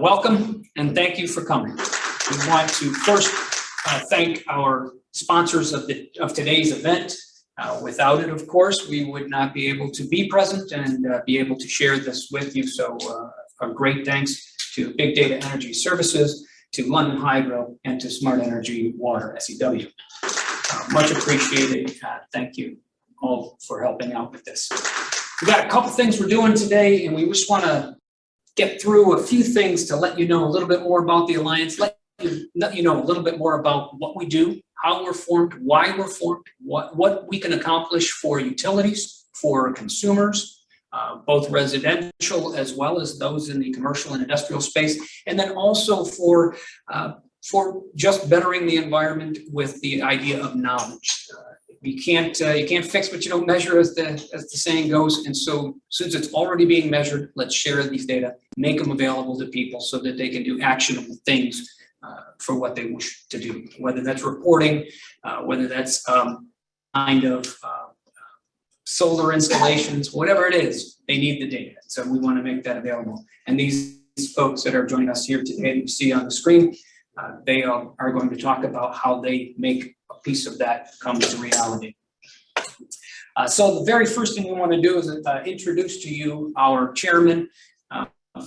Welcome and thank you for coming. We want to first uh, thank our sponsors of the of today's event. Uh, without it, of course, we would not be able to be present and uh, be able to share this with you. So uh, a great thanks to Big Data Energy Services, to London Hydro, and to Smart Energy Water, SEW. Uh, much appreciated. Uh, thank you all for helping out with this. We've got a couple things we're doing today, and we just want to get through a few things to let you know a little bit more about the Alliance, let you, let you know a little bit more about what we do, how we're formed, why we're formed, what, what we can accomplish for utilities, for consumers, uh, both residential as well as those in the commercial and industrial space, and then also for, uh, for just bettering the environment with the idea of knowledge. Uh, you can't uh, you can't fix what you don't measure as the as the saying goes and so since it's already being measured let's share these data make them available to people so that they can do actionable things uh, for what they wish to do whether that's reporting uh, whether that's um, kind of uh, solar installations whatever it is they need the data so we want to make that available and these folks that are joining us here today you see on the screen uh, they are, are going to talk about how they make a piece of that come to reality. Uh, so the very first thing we want to do is uh, introduce to you our chairman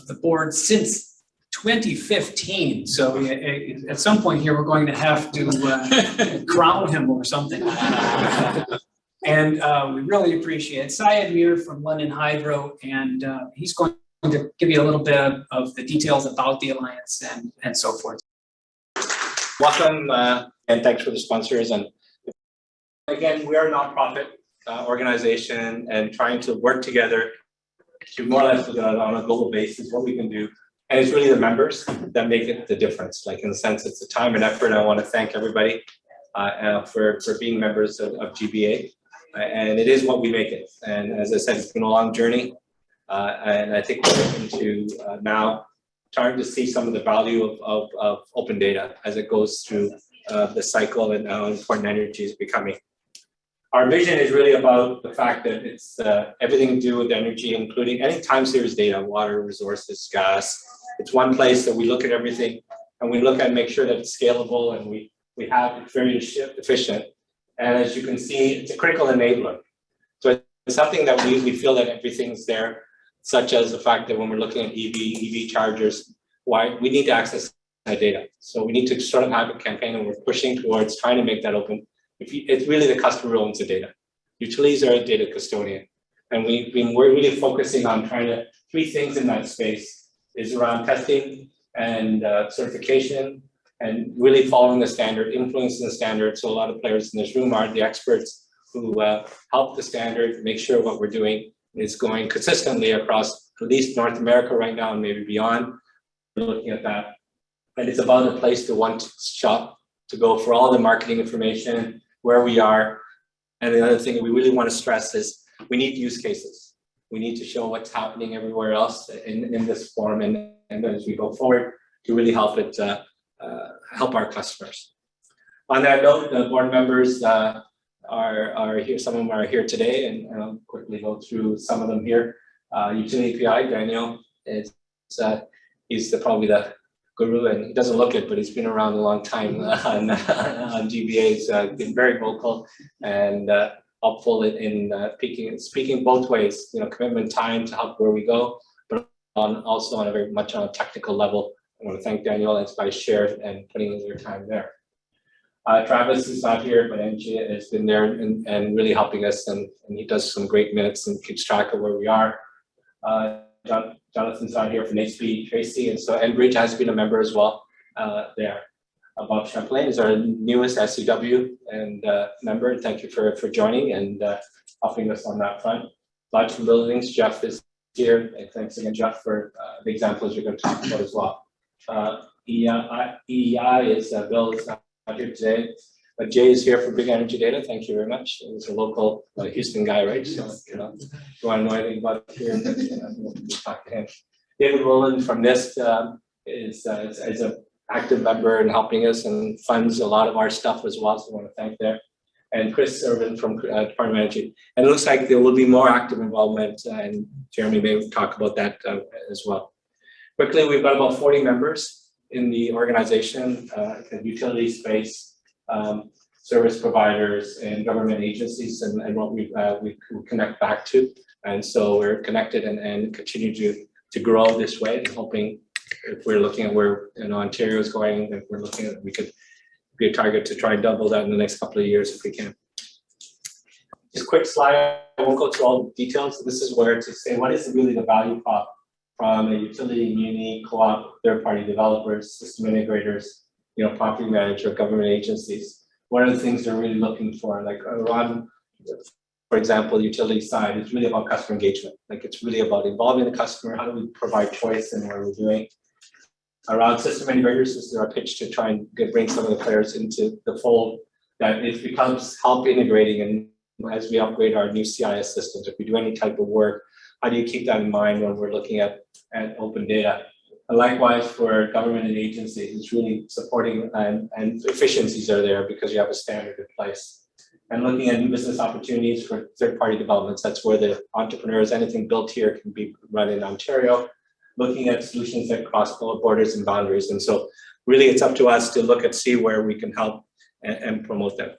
the board since 2015. So uh, at some point here, we're going to have to uh, crown him or something. and we really appreciate it. Syed Mir from London Hydro, and he's going to give you a little bit of the details about the Alliance and, and so forth. Welcome uh, and thanks for the sponsors. And again, we are a nonprofit uh, organization and trying to work together more or less uh, on a global basis what we can do. And it's really the members that make it the difference. Like in the sense, it's the time and effort. I want to thank everybody uh, uh, for for being members of, of GBA. and it is what we make it. And as I said, it's been a long journey. Uh, and I think we're looking to now starting to see some of the value of, of, of open data as it goes through uh, the cycle and how important energy is becoming. Our vision is really about the fact that it's uh, everything to do with energy, including any time series data, water, resources, gas. It's one place that we look at everything and we look at make sure that it's scalable and we, we have it very efficient. And as you can see, it's a critical enabler. So it's something that we, we feel that everything's there such as the fact that when we're looking at EV, EV chargers, why we need to access that data. So we need to sort of have a campaign and we're pushing towards trying to make that open. It's really the customer owns the data. Utilities are a data custodian. And we, we, we're really focusing on trying to, three things in that space is around testing and uh, certification and really following the standard, influencing the standard. So a lot of players in this room are the experts who uh, help the standard, make sure what we're doing is going consistently across at least North America right now and maybe beyond. We're looking at that. And it's about a place to one shop to go for all the marketing information, where we are. And the other thing we really want to stress is we need use cases. We need to show what's happening everywhere else in, in this form and, and as we go forward to really help it uh, uh, help our customers. On that note, the board members, uh, are, are here, some of them are here today, and I'll quickly go through some of them here. Uh, utility API, Daniel, is, uh, he's the, probably the guru, and he doesn't look it, but he's been around a long time on, on GBA. He's uh, been very vocal and uh, helpful in, in uh, speaking, speaking both ways, you know, commitment time to help where we go, but on also on a very much on a technical level. I want to thank Daniel and by share and putting in your time there. Uh, Travis is not here, but Angie has been there and, and really helping us, and, and he does some great minutes and keeps track of where we are. Uh, John, Jonathan's not here from HB Tracy, and so Enbridge has been a member as well uh, there. Uh, Bob Champlain is our newest SEW and uh, member. Thank you for, for joining and uh, helping us on that front. Lodge from Buildings, Jeff is here, and thanks again, Jeff, for uh, the examples you're going to talk about as well. Uh, EEI, EEI is Bill is not here today. Jay is here for Big Energy Data. Thank you very much. He's a local uh, Houston guy, right? So, you know, if you want to know anything about here, then, talk to him. David Rowland from NIST um, is, uh, is, is an active member and helping us and funds a lot of our stuff as well. So I want to thank there. And Chris Irvin from uh, Department of Energy. And it looks like there will be more active involvement, uh, and Jeremy may talk about that uh, as well. Quickly, we've got about forty members in the organization, in utility space, um, service providers and government agencies and, and what we, uh, we connect back to. And so we're connected and, and continue to, to grow this way, hoping if we're looking at where, you know, Ontario is going, if we're looking at, we could be a target to try and double that in the next couple of years if we can. Just quick slide, I won't go through all the details. This is where to say what is really the value prop from a utility, muni, co-op, third-party developers, system integrators, you know, property manager, government agencies. What are the things they're really looking for? Like uh, around, for example, utility side, it's really about customer engagement. Like it's really about involving the customer. How do we provide choice in what we're doing? Around system integrators, this is our pitch to try and get, bring some of the players into the fold. That it becomes help integrating and as we upgrade our new CIS systems, if we do any type of work, how do you keep that in mind when we're looking at, at open data? Likewise for government and agencies, it's really supporting and, and efficiencies are there because you have a standard in place. And looking at new business opportunities for third-party developments, that's where the entrepreneurs, anything built here can be run in Ontario. Looking at solutions that cross borders and boundaries. And so really it's up to us to look at see where we can help and, and promote that.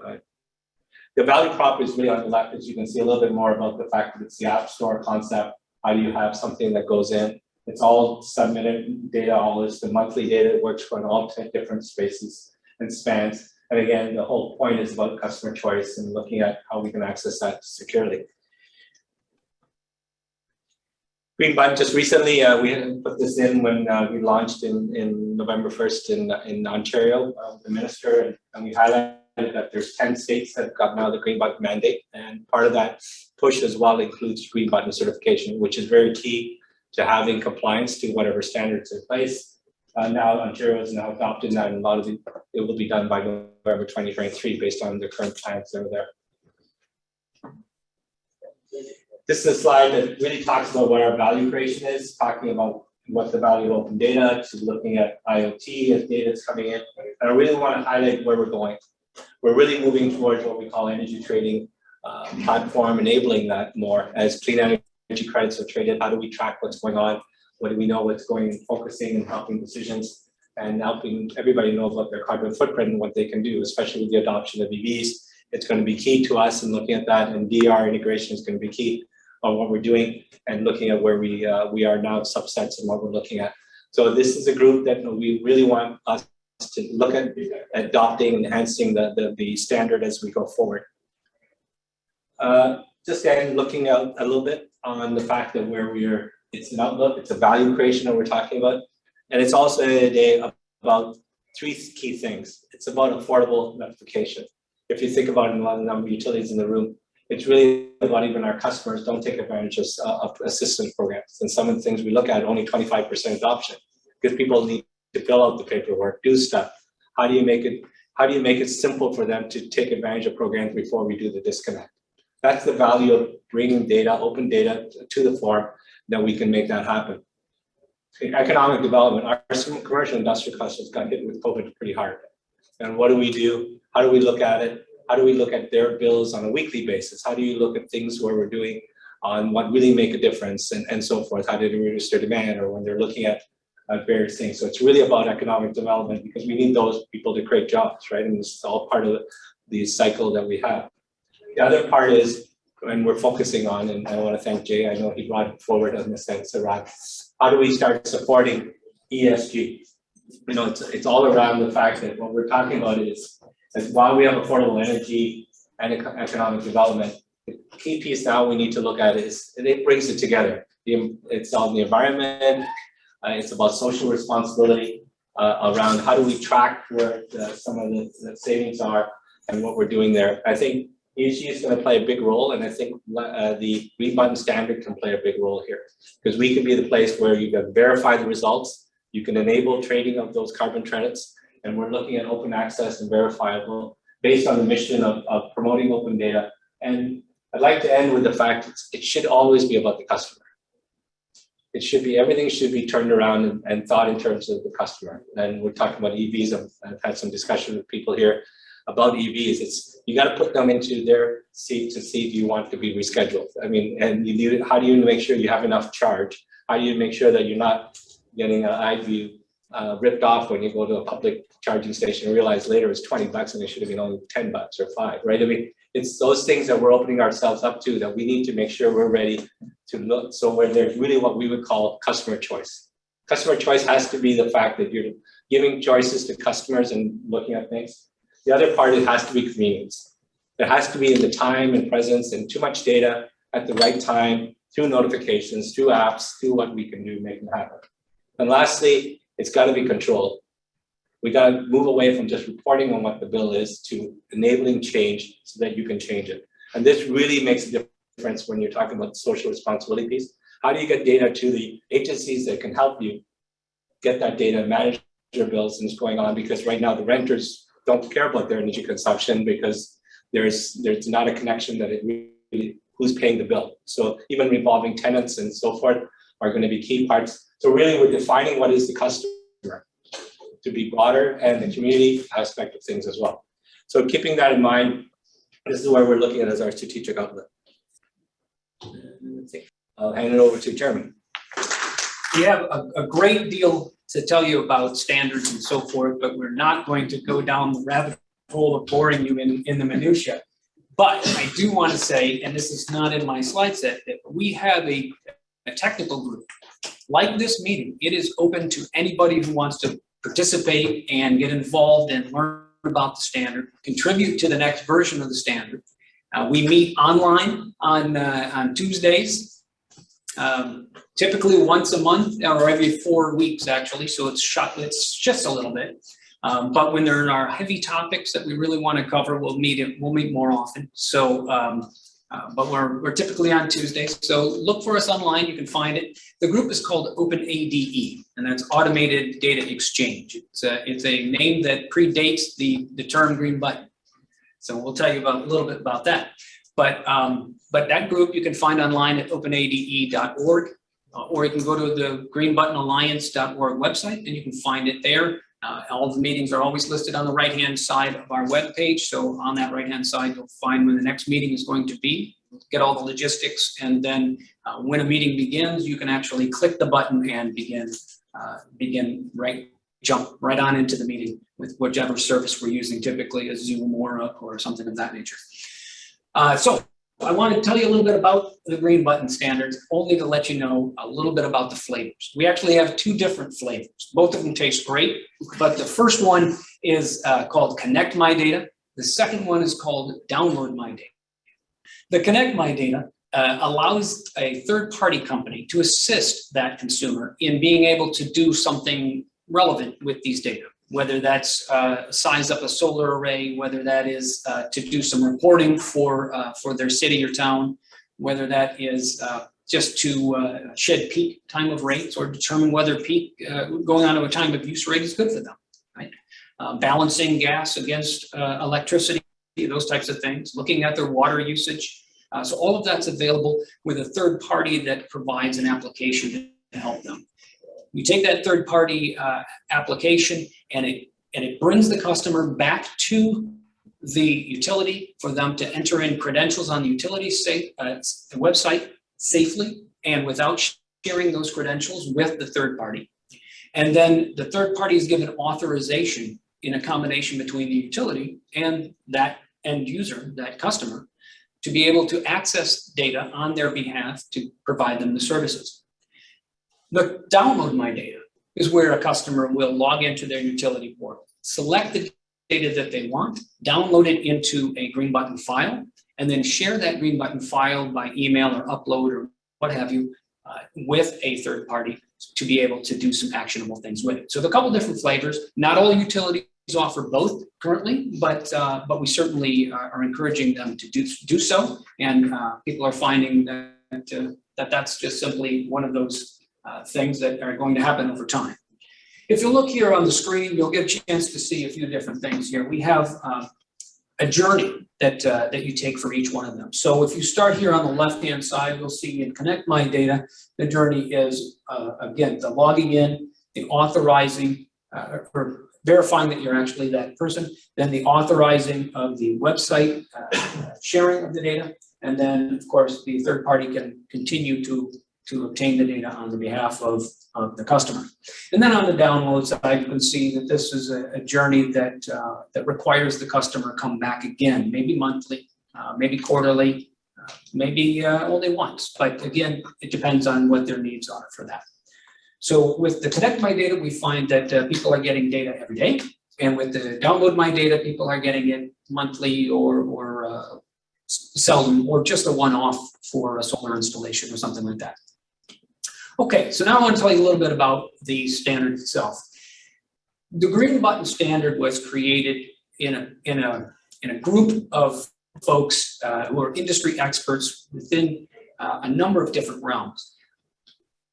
The value prop is really on the left, as you can see a little bit more about the fact that it's the app store concept. How do you have something that goes in? It's all submitted data, all is the monthly data, it works for all 10 different spaces and spans. And again, the whole point is about customer choice and looking at how we can access that securely. Green button just recently, uh, we put this in when uh, we launched in, in November 1st in, in Ontario, uh, the minister, and, and we highlighted that there's 10 states that have got now the green button mandate. And part of that push as well includes green button certification, which is very key to having compliance to whatever standards in place. Uh, now Ontario has now adopted that and a lot of it, it will be done by November 2023 based on the current plans that are there. This is a slide that really talks about what our value creation is, talking about what the value of open data to looking at IoT as data is coming in. And I really want to highlight where we're going. We're really moving towards what we call energy trading uh, platform, enabling that more as clean energy credits are traded. How do we track what's going on? What do we know what's going, focusing and helping decisions and helping everybody know about their carbon footprint and what they can do, especially with the adoption of EVs. It's going to be key to us and looking at that and DR integration is going to be key on what we're doing and looking at where we uh, we are now subsets and what we're looking at. So this is a group that we really want us to look at adopting, enhancing the, the, the standard as we go forward. Uh, just again, looking out a little bit on the fact that where we are, it's an outlook, it's a value creation that we're talking about. And it's also a day about three key things. It's about affordable notification. If you think about it, a lot of number of utilities in the room, it's really about even our customers don't take advantage of, uh, of assistance programs. And some of the things we look at, only 25% adoption, because people need to fill out the paperwork, do stuff. How do you make it, how do you make it simple for them to take advantage of programs before we do the disconnect? That's the value of bringing data, open data to the fore that we can make that happen. Economic development, our commercial industrial customers got hit with COVID pretty hard. And what do we do? How do we look at it? How do we look at their bills on a weekly basis? How do you look at things where we're doing on what really make a difference and, and so forth? How do they reduce their demand or when they're looking at various things. So it's really about economic development because we need those people to create jobs, right? And this is all part of the cycle that we have. The other part is, and we're focusing on, and I want to thank Jay, I know he brought forward in the sense around how do we start supporting ESG? You know, it's, it's all around the fact that what we're talking about is that while we have affordable energy and economic development, the key piece now we need to look at is, it brings it together. It's on the environment, uh, it's about social responsibility uh, around how do we track where the, some of the, the, savings are and what we're doing there. I think ESG is going to play a big role, and I think uh, the green button standard can play a big role here because we can be the place where you can verify the results, you can enable trading of those carbon credits, and we're looking at open access and verifiable based on the mission of, of promoting open data. And I'd like to end with the fact it should always be about the customer it should be, everything should be turned around and, and thought in terms of the customer. And we're talking about EVs. I've, I've had some discussion with people here about EVs. It's, you got to put them into their seat to see if you want to be rescheduled. I mean, and you do, how do you make sure you have enough charge? How do you make sure that you're not getting an view uh, ripped off when you go to a public charging station and realize later it's twenty bucks and it should have been only ten bucks or five, right? I mean, it's those things that we're opening ourselves up to that we need to make sure we're ready to look, so where there's really what we would call customer choice. Customer choice has to be the fact that you're giving choices to customers and looking at things. The other part, it has to be convenience. It has to be in the time and presence and too much data at the right time, through notifications, through apps, through what we can do, make it happen. And lastly, it's gotta be controlled. We gotta move away from just reporting on what the bill is to enabling change so that you can change it. And this really makes a difference when you're talking about social responsibility piece. How do you get data to the agencies that can help you get that data, and manage your bills and what's going on? Because right now the renters don't care about their energy consumption because there's there's not a connection that it really, who's paying the bill. So even revolving tenants and so forth are going to be key parts. So really we're defining what is the customer to be broader and the community aspect of things as well. So keeping that in mind, this is where we're looking at as our strategic outlet. I'll hand it over to Jeremy. We have a, a great deal to tell you about standards and so forth, but we're not going to go down the rabbit hole of boring you in, in the minutia. But I do want to say, and this is not in my slide set, that we have a, a technical group. Like this meeting, it is open to anybody who wants to participate and get involved and learn about the standard, contribute to the next version of the standard. Uh, we meet online on, uh, on Tuesdays, um, typically once a month or every four weeks, actually. So it's shot, it's just a little bit. Um, but when there are heavy topics that we really want to cover, we'll meet it, we'll meet more often. So, um, uh, but we're, we're typically on Tuesdays. So look for us online, you can find it. The group is called OpenADE, and that's Automated Data Exchange. It's a, it's a name that predates the, the term green button. So we'll tell you about a little bit about that. But, um, but that group you can find online at openade.org, uh, or you can go to the greenbuttonalliance.org website and you can find it there. Uh, all the meetings are always listed on the right-hand side of our web page. So on that right-hand side, you'll find when the next meeting is going to be, get all the logistics, and then uh, when a meeting begins, you can actually click the button and begin, uh, begin right, jump right on into the meeting with whichever service we're using, typically a Zoom or, or something of that nature. Uh, so I want to tell you a little bit about the green button standards, only to let you know a little bit about the flavors. We actually have two different flavors. Both of them taste great, but the first one is uh, called Connect My Data. The second one is called Download My Data. The Connect My Data uh, allows a third-party company to assist that consumer in being able to do something relevant with these data whether that's uh, size up a solar array, whether that is uh, to do some reporting for, uh, for their city or town, whether that is uh, just to uh, shed peak time of rates or determine whether peak uh, going on to a time of use rate is good for them, right? balancing gas against electricity, those types of things, looking at their water usage. so all of that's available with a third party that provides an application to help them. You take that third party application and it, and it brings the customer back to the utility for them to enter in credentials on the utility safe, uh, website safely and without sharing those credentials with the third party. And then the third party is given authorization in a combination between the utility and that end user, that customer, to be able to access data on their behalf to provide them the services. The download my data is where a customer will log into their utility portal, select the data that they want, download it into a green button file, and then share that green button file by email or upload or what have you uh, with a third party to be able to do some actionable things with it. So a couple different flavors. Not all utilities offer both currently, but uh, but we certainly are, are, encouraging them to do do so, and uh, people are finding that uh, that that's just simply one of those uh, things that are going to happen over time. If you look here on the screen, you'll get a chance to see a few different things here. We have uh, a journey that, uh, that you take for each one of them. So if you start here on the left-hand side, you'll see in Connect My Data, the journey is, uh, again, the logging in, the authorizing, uh, or verifying that you're actually that person, then the authorizing of the website, uh, sharing of the data, and then, of course, the third party can continue to to obtain the data on the behalf of, of the customer. And then on the download side, you can see that this is a, a journey that, uh, that requires the customer come back again, maybe monthly, uh, maybe quarterly, uh, maybe uh, only once. But again, it depends on what their needs are for that. So with the Connect My Data, we find that uh, people are getting data every day. And with the Download My Data, people are getting it monthly or, or uh, seldom, or just a one-off for a solar installation or something like that. Okay, so now I want to tell you a little bit about the standard itself. The green button standard was created in a, in a, in a group of folks uh, who are industry experts within uh, a number of different realms.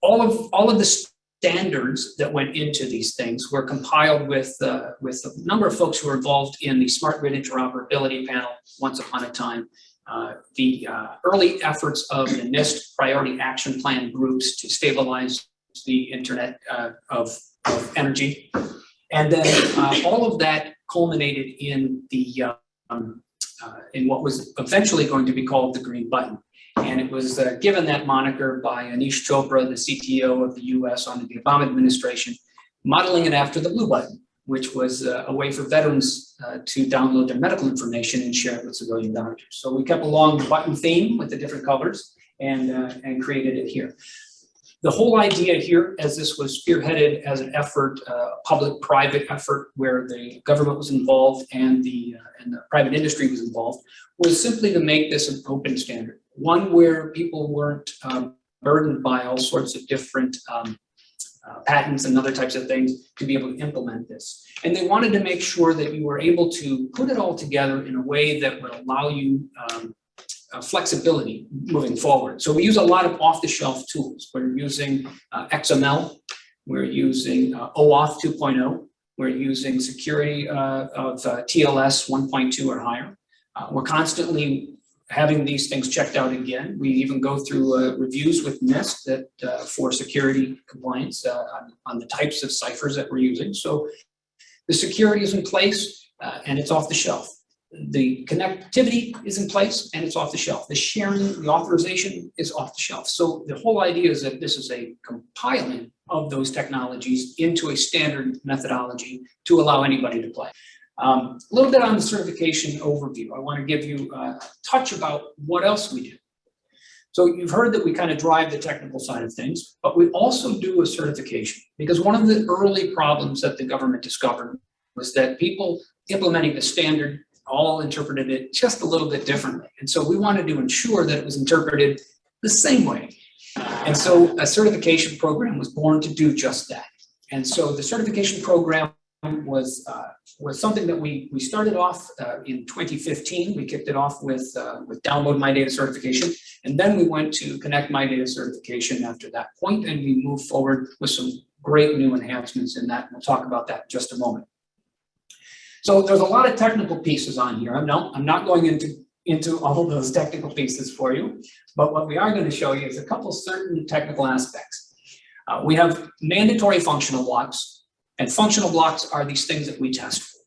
All of, all of the standards that went into these things were compiled with, uh, with a number of folks who were involved in the Smart Grid Interoperability Panel once upon a time, uh, the uh, early efforts of the NIST Priority Action Plan groups to stabilize the internet uh, of, of energy. And then uh, all of that culminated in the um, uh, in what was eventually going to be called the green button. And it was given that moniker by Aneesh Chopra, the CTO of the US under the Obama administration, modeling it after the blue button, which was uh, a way for veterans uh, to download their medical information and share it with civilian doctors. So we kept along the button theme with the different colors and, uh, and created it here. The whole idea here, as this was spearheaded as an effort, uh, public-private effort where the government was involved and the, uh, and the private industry was involved, was simply to make this an open standard. One where people weren't um, burdened by all sorts of different um, uh, patents and other types of things to be able to implement this. And they wanted to make sure that you were able to put it all together in a way that would allow you um, uh, flexibility moving forward. So we use a lot of off-the-shelf tools. We're using uh, XML, we're using uh, OAuth 2.0, we're using security uh, of uh, TLS 1.2 or higher. Uh, we're constantly having these things checked out again. We even go through uh, reviews with NIST that uh, for security compliance uh, on, on, the types of ciphers that we're using. So the security is in place uh, and it's off the shelf. The connectivity is in place and it's off the shelf. The sharing, the authorization is off the shelf. So the whole idea is that this is a compiling of those technologies into a standard methodology to allow anybody to play. Um, a little bit on the certification overview. I want to give you a touch about what else we do. So you've heard that we kind of drive the technical side of things, but we also do a certification because one of the early problems that the government discovered was that people implementing the standard all interpreted it just a little bit differently. And so we wanted to ensure that it was interpreted the same way. And so a certification program was born to do just that. And so the certification program was uh, was something that we we started off uh, in 2015. We kicked it off with uh, with download my data certification, and then we went to connect my data certification after that point, and we moved forward with some great new enhancements in that. We'll talk about that in just a moment. So there's a lot of technical pieces on here. I'm not, I'm not going into, into all those technical pieces for you, but what we are going to show you is a couple certain technical aspects. Uh, we have mandatory functional blocks, and functional blocks are these things that we test for.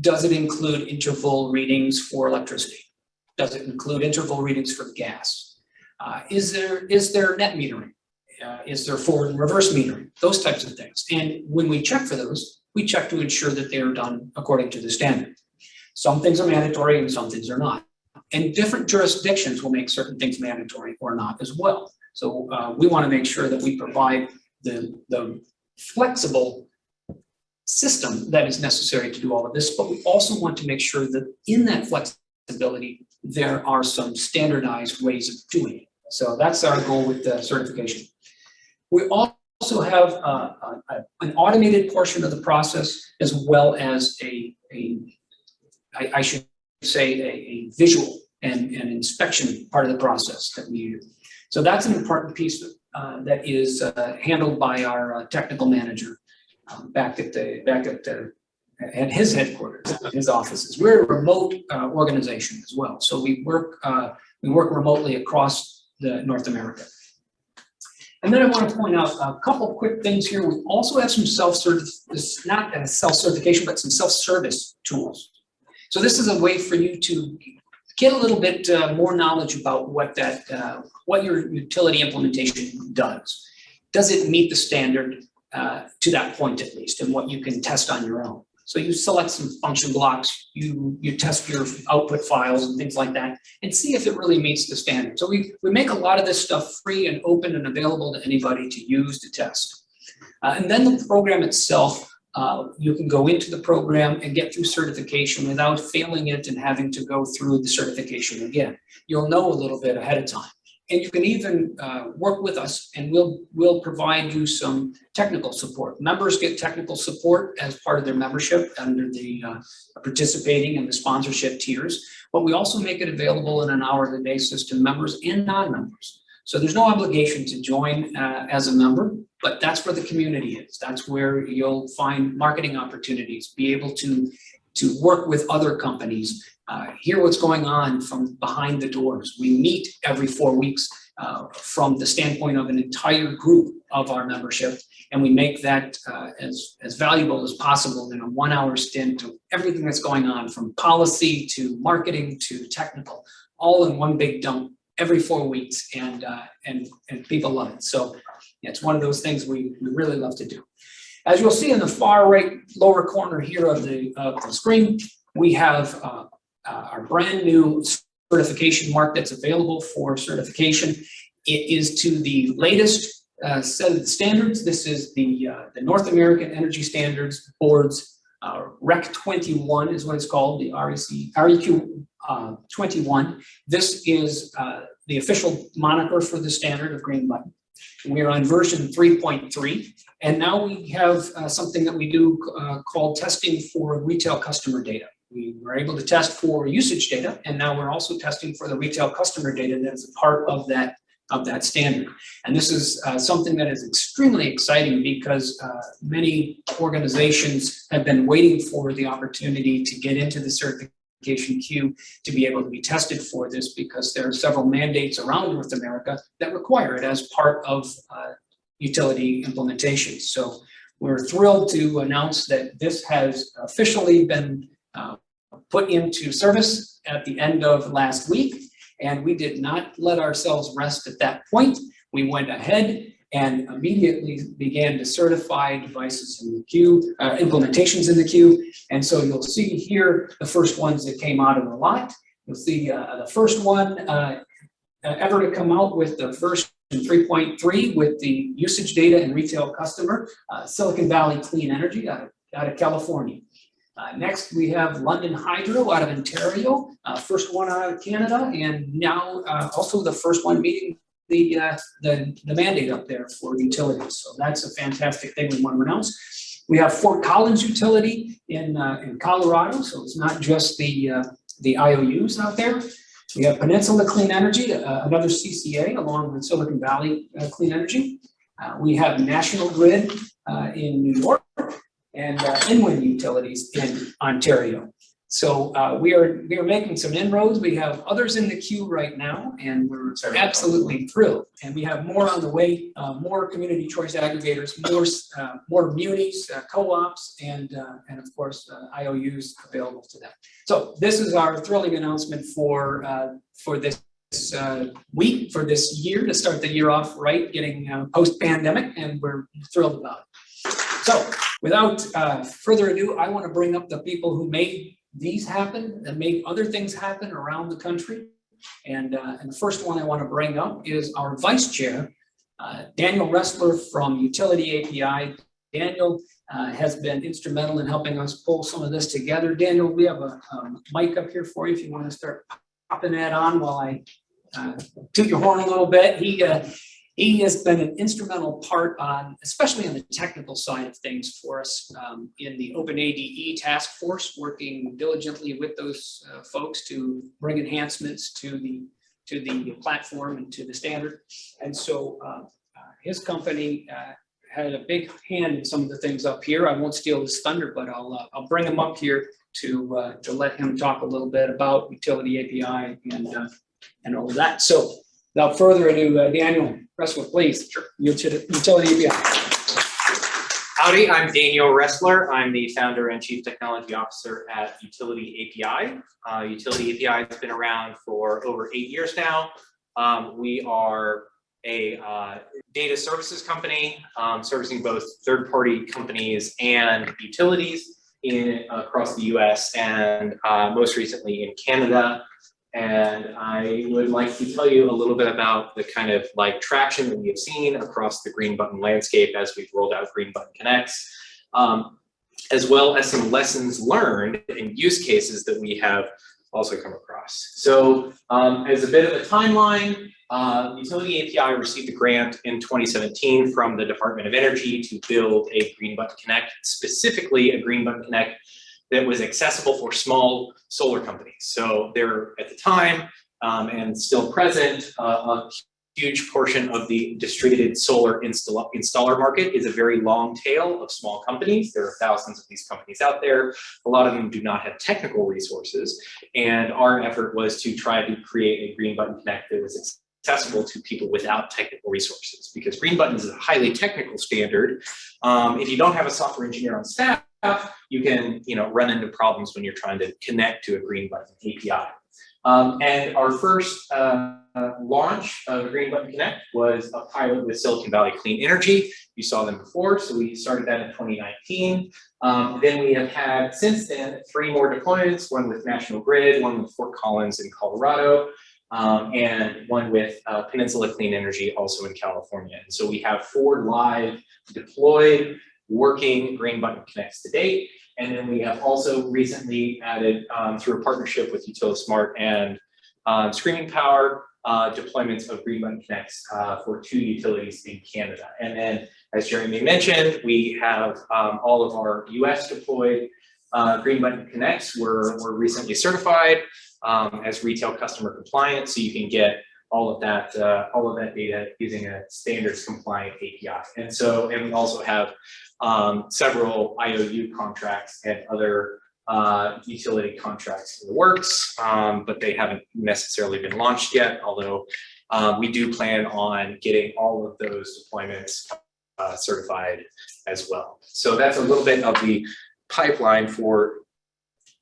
Does it include interval readings for electricity? Does it include interval readings for gas? Uh, is there is there net metering? Uh, is there forward and reverse metering? Those types of things. And when we check for those, we check to ensure that they are done according to the standard. Some things are mandatory and some things are not. And different jurisdictions will make certain things mandatory or not as well. So uh, we want to make sure that we provide the, the flexible system that is necessary to do all of this, but we also want to make sure that in that flexibility, there are some standardized ways of doing it. So that's our goal with the certification. We also have uh, a, an automated portion of the process as well as a, a I, I should say, a, a visual and, inspection part of the process that we use. So that's an important piece uh, that is uh, handled by our uh, technical manager um, back at the back at the at his headquarters, his offices. We're a remote uh, organization as well, so we work uh, we work remotely across the North America. And then I want to point out a couple quick things here. We also have some self-service, not a self-certification, but some self-service tools. So this is a way for you to get a little bit uh, more knowledge about what that, uh, what your utility implementation does. Does it meet the standard uh, to that point at least, and what you can test on your own? So you select some function blocks, you, you test your output files and things like that, and see if it really meets the standard. So we, we make a lot of this stuff free and open and available to anybody to use to test. Uh, and then the program itself, uh, you can go into the program and get through certification without failing it and having to go through the certification again. You'll know a little bit ahead of time. And you can even uh, work with us and we'll, we'll provide you some technical support. Members get technical support as part of their membership under the uh, participating in the sponsorship tiers. But we also make it available on an hourly basis to members and non-members. So there's no obligation to join uh, as a member, but that's where the community is. That's where you'll find marketing opportunities, be able to, to work with other companies, uh, hear what's going on from behind the doors. We meet every four weeks uh, from the standpoint of an entire group of our membership, and we make that uh, as, as valuable as possible in a one hour stint of everything that's going on from policy to marketing to technical, all in one big dump every four weeks and, uh, and, and people love it. So it's one of those things we, we really love to do. As you'll see in the far right lower corner here of the, of the screen, we have uh, uh, our brand new certification mark that's available for certification. It is to the latest uh, set of standards. This is the, uh, the North American Energy Standards Board's uh, REC 21 is what it's called, the REC, REQ uh, 21. This is the official moniker for the standard of Green Button. We are on version 3.3, and now we have uh, something that we do uh, called testing for retail customer data. We were able to test for usage data, and now we're also testing for the retail customer data that is a part of that of that standard. And this is uh, something that is extremely exciting because uh, many organizations have been waiting for the opportunity to get into the certification queue to be able to be tested for this because there are several mandates around North America that require it as part of uh, utility implementation. So we're thrilled to announce that this has officially been uh, put into service at the end of last week. And we did not let ourselves rest at that point. We went ahead and immediately began to certify devices in the queue, uh, implementations in the queue. And so you'll see here the first ones that came out of the lot. You'll see uh, the first one uh, ever to come out with the version 3.3 with the usage data and retail customer, uh, Silicon Valley Clean Energy out of, out of California. Uh, next, we have London Hydro out of Ontario, uh, first one out of Canada, and now uh, also the first one meeting the, uh, the, the mandate up there for utilities. So that's a fantastic thing we want to announce. We have Fort Collins Utility in, uh, in Colorado, so it's not just the, the IOUs out there. We have Peninsula Clean Energy, uh, another CCA along with Silicon Valley uh, Clean Energy. Uh, we have National Grid in New York and uh, EnWin Utilities in Ontario. So uh, we are we are making some inroads. We have others in the queue right now, and we're absolutely thrilled. And we have more on the way, uh, more community choice aggregators, more uh, more munis, uh, co-ops, and uh, and of course uh, IOUs available to them. So this is our thrilling announcement for for this week, for this year to start the year off right, getting post pandemic, and we're thrilled about it. So without uh, further ado, I want to bring up the people who made these happen and make other things happen around the country. And, uh, and the first one I want to bring up is our vice chair, uh, Daniel Roesler from Utility API. Daniel uh, has been instrumental in helping us pull some of this together. Daniel, we have a um, mic up here for you if you want to start popping that on while I uh, toot your horn a little bit. He uh, he has been an instrumental part on, especially on the technical side of things for us um, in the OpenADE task force, working diligently with those uh, folks to bring enhancements to the to the platform and to the standard. And so uh, uh, his company uh, had a big hand in some of the things up here. I won't steal his thunder, but I'll uh, I'll bring him up here to uh, to let him talk a little bit about utility API and and all of that. So without further ado, Daniel, Russell, please. Sure. Utility API. Howdy, I'm Daniel Roesler. I'm the founder and chief technology officer at Utility API. Uh, Utility API has been around for over eight years now. Um, we are a uh, data services company um, servicing both third-party companies and utilities in across the US and uh, most recently in Canada. And I would like to tell you a little bit about the kind of like traction that we have seen across the Green Button landscape as we've rolled out Green Button Connects, um, as well as some lessons learned and use cases that we have also come across. So um, as a bit of a timeline, uh, Utility API received a grant in 2017 from the Department of Energy to build a Green Button Connect, specifically a Green Button Connect that was accessible for small solar companies. So there at the time um, and still present, uh, a huge portion of the distributed solar install installer market is a very long tail of small companies. There are thousands of these companies out there. A lot of them do not have technical resources. And our effort was to try to create a Green Button Connect that was accessible to people without technical resources because Green Button is a highly technical standard. Um, if you don't have a software engineer on staff, you can you know, run into problems when you're trying to connect to a Green Button API. Um, and our first uh, launch of Green Button Connect was a pilot with Silicon Valley Clean Energy. You saw them before, so we started that in 2019. Um, then we have had since then three more deployments, one with National Grid, one with Fort Collins in Colorado, um, and one with uh, Peninsula Clean Energy also in California. And so we have four live deployed working Green Button Connects to date. And then we have also recently added um, through a partnership with UtiliSmart and um, Screaming Power uh, deployments of Green Button Connects uh, for two utilities in Canada. And then, as Jeremy mentioned, we have um, all of our US deployed uh, Green Button Connects were, were recently certified um, as retail customer compliant, so you can get all of that uh, all of that data using a standards compliant API. And so, and we also have um, several IOU contracts and other uh, utility contracts in the works, um, but they haven't necessarily been launched yet, although uh, we do plan on getting all of those deployments uh, certified as well. So that's a little bit of the pipeline for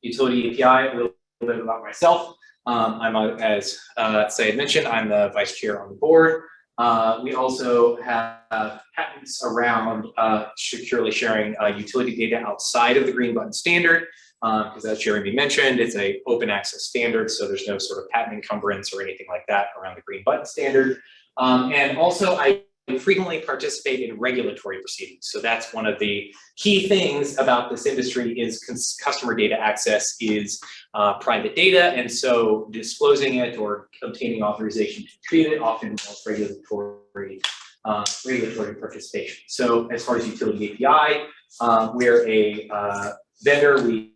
utility API, a little bit about myself. Um, I'm, a, as uh, mentioned, I'm the vice chair on the board. Uh, we also have patents around uh, securely sharing uh, utility data outside of the green button standard, because uh, as Jeremy mentioned, it's a open access standard, so there's no sort of patent encumbrance or anything like that around the green button standard. Um, and also, I frequently participate in regulatory proceedings. So that's one of the key things about this industry is customer data access is uh, private data. And so disclosing it or obtaining authorization to treat it often involves regulatory uh, regulatory participation. So as far as utility API, uh, we're a uh, vendor. We,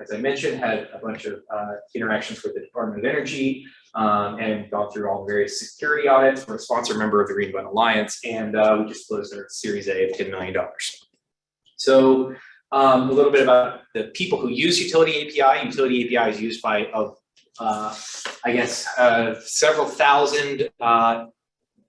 as I mentioned, had a bunch of uh, interactions with the Department of Energy, um, and gone through all the various security audits. We're a sponsor member of the Green Button Alliance, and uh, we just closed our Series A of $10 million. So um, a little bit about the people who use Utility API. Utility API is used by, uh, I guess, uh, several thousand uh,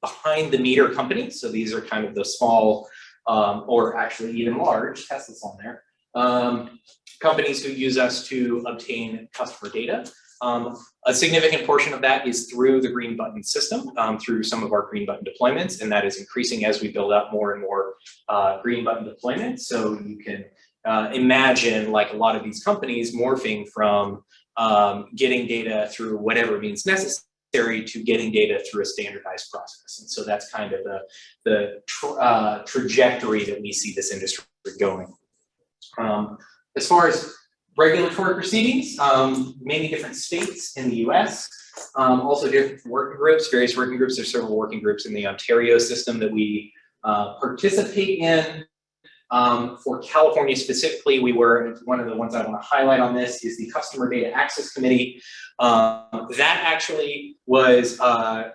behind the meter companies. So these are kind of the small, um, or actually even large, Tesla's on there, um, companies who use us to obtain customer data. Um, a significant portion of that is through the green button system, um, through some of our green button deployments, and that is increasing as we build out more and more uh, green button deployments. So you can uh, imagine like a lot of these companies morphing from um, getting data through whatever means necessary to getting data through a standardized process. And so that's kind of the, the tra uh, trajectory that we see this industry going. As far as regulatory proceedings, um, many different states in the US, um, also different working groups, various working groups. There's several working groups in the Ontario system that we uh, participate in. Um, for California specifically, we were, one of the ones I want to highlight on this is the Customer Data Access Committee. Um, that actually was, uh,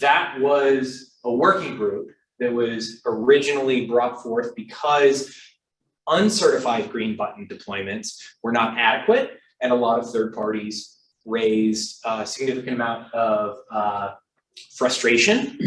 that was a working group that was originally brought forth because uncertified green button deployments were not adequate and a lot of third parties raised a significant amount of uh, frustration.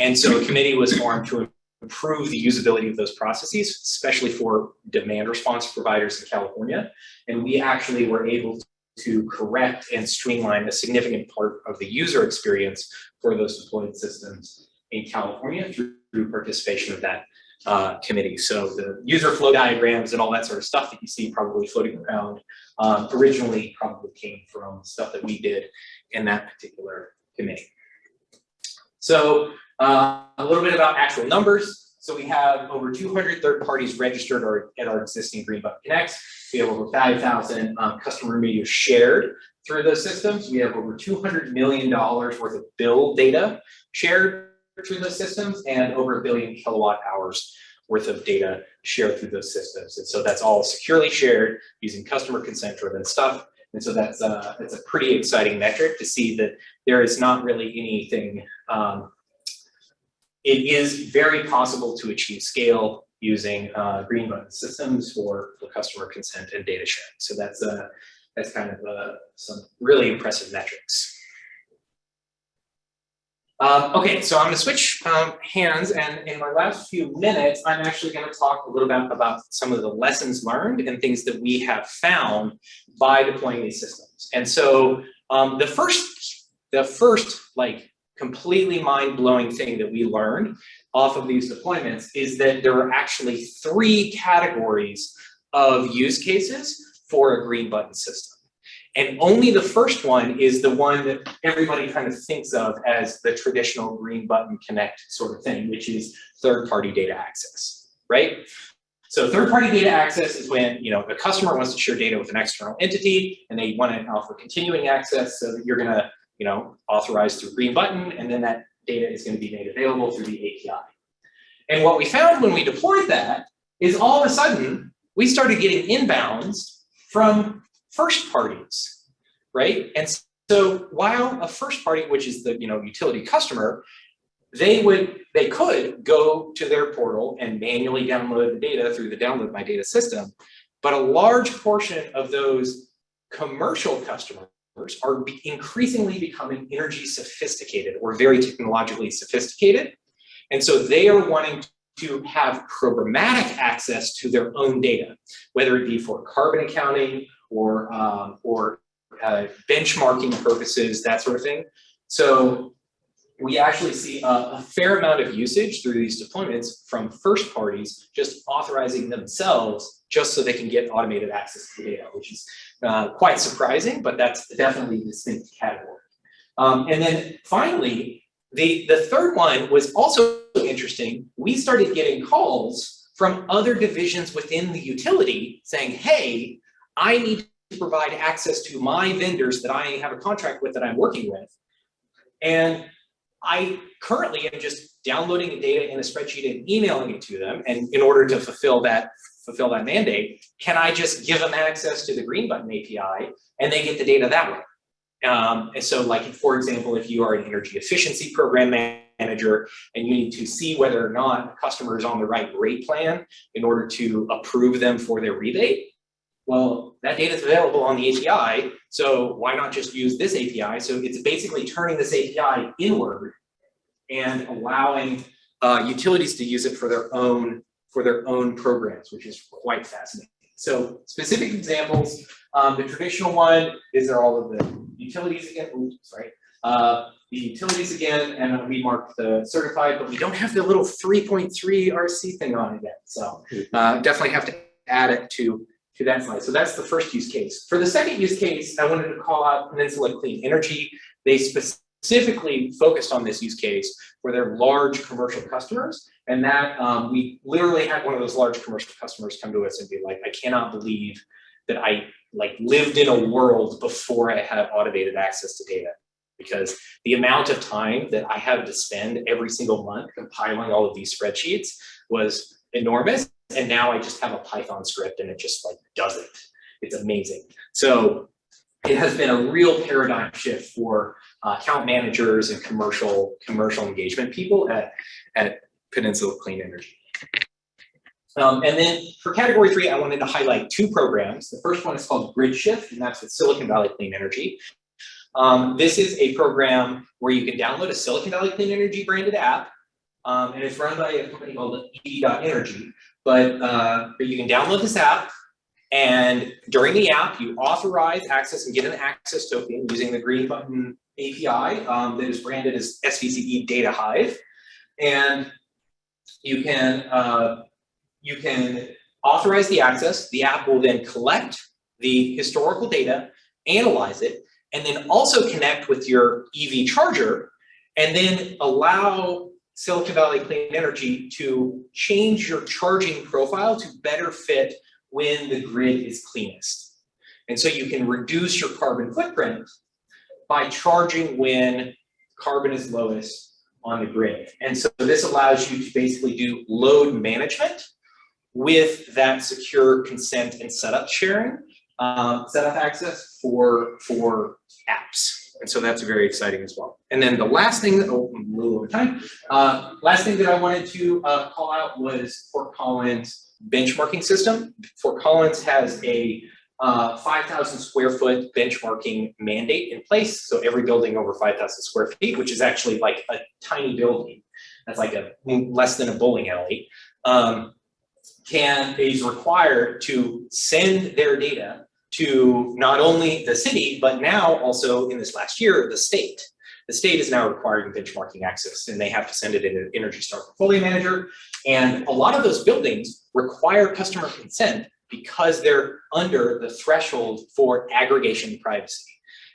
And so a committee was formed to improve the usability of those processes, especially for demand response providers in California. And we actually were able to correct and streamline a significant part of the user experience for those deployed systems in California through, through participation of that uh, committee. So the user flow diagrams and all that sort of stuff that you see probably floating around um, originally probably came from stuff that we did in that particular committee. So uh, a little bit about actual numbers. So we have over 200 third parties registered at our existing Green Button Connects. We have over 5,000 um, customer media shared through those systems. We have over $200 million worth of bill data shared through those systems and over a billion kilowatt hours worth of data shared through those systems. And so that's all securely shared using customer consent driven stuff. And so that's uh, that's a pretty exciting metric to see that there is not really anything. Um, it is very possible to achieve scale using uh, green button systems for, customer consent and data sharing. So that's uh, that's kind of uh, some really impressive metrics. Um, okay, so I'm going to switch um, hands, and in my last few minutes, I'm actually going to talk a little bit about some of the lessons learned and things that we have found by deploying these systems. And so um, the first, the first like completely mind-blowing thing that we learned off of these deployments is that there are actually three categories of use cases for a green button system. And only the first one is the one that everybody kind of thinks of as the traditional green button connect sort of thing, which is third-party data access, right? So third-party data access is when you know a customer wants to share data with an external entity and they want to offer continuing access so that you're going to you know authorize through green button and then that data is going to be made available through the API. And what we found when we deployed that is all of a sudden we started getting inbounds from first parties, right? And so while a first party, which is the you know utility customer, they would they could go to their portal and manually download the data through the download my data system, but a large portion of those commercial customers are increasingly becoming energy sophisticated or very technologically sophisticated. And so they are wanting to have programmatic access to their own data, whether it be for carbon accounting or, um, or uh, benchmarking purposes, that sort of thing. So we actually see a, a, fair amount of usage through these deployments from first parties just authorizing themselves just so they can get automated access to the data, which is uh, quite surprising, but that's definitely a distinct category. Um, and then finally, the, the third one was also interesting. We started getting calls from other divisions within the utility saying, hey, I need to provide access to my vendors that I have a contract with that I'm working with. And I currently am just downloading the data in a spreadsheet and emailing it to them. And in order to fulfill that fulfill that mandate, can I just give them access to the green button API and they get the data that way? Um, and so like, for example, if you are an energy efficiency program manager and you need to see whether or not a customer is on the right rate plan in order to approve them for their rebate, well, that data is available on the API, so why not just use this API? So it's basically turning this API inward and allowing uh, utilities to use it for their own for their own programs, which is quite fascinating. So specific examples, um, the traditional one is there all of the utilities again, oops, sorry, uh, the utilities again, and we mark the certified, but we don't have the little 3.3 RC thing on it yet. So uh, definitely have to add it to So that's the first use case. For the second use case, I wanted to call out Peninsula Clean Energy. They specifically focused on this use case for their large commercial customers. And that um, we literally had one of those large commercial customers come to us and be like, I cannot believe that I like lived in a world before I had automated access to data because the amount of time that I had to spend every single month compiling all of these spreadsheets was enormous. And now I just have a Python script and it just like does it. It's amazing. So it has been a real paradigm shift for uh, account managers and commercial commercial engagement people at, at Peninsula Clean Energy. Um, and then for category three, I wanted to highlight two programs. The first one is called Grid Shift, and that's with Silicon Valley Clean Energy. Um, this is a program where you can download a Silicon Valley Clean Energy branded app Um, and it's run by a company called EV.energy. But, uh, but you can download this app. And during the app, you authorize access and get an access token using the green button API um, that is branded as SVCE Data Hive. And you can, uh, you can authorize the access. The app will then collect the historical data, analyze it, and then also connect with your EV charger and then allow Silicon Valley Clean Energy to change your charging profile to better fit when the grid is cleanest. And so you can reduce your carbon footprint by charging when carbon is lowest on the grid. And so this allows you to basically do load management with that secure consent and setup sharing, um, setup access for, for apps. And so that's very exciting as well. And then the last thing, that, oh, I'm a little over time. Uh, last thing that I wanted to uh, call out was Fort Collins benchmarking system. Fort Collins has a uh, 5,000 square foot benchmarking mandate in place. So every building over 5,000 square feet, which is actually like a tiny building, that's like a less than a bowling alley, um, can is required to send their data to not only the city, but now also in this last year, the state. The state is now requiring benchmarking access and they have to send it in an Energy Star portfolio manager. And a lot of those buildings require customer consent because they're under the threshold for aggregation privacy.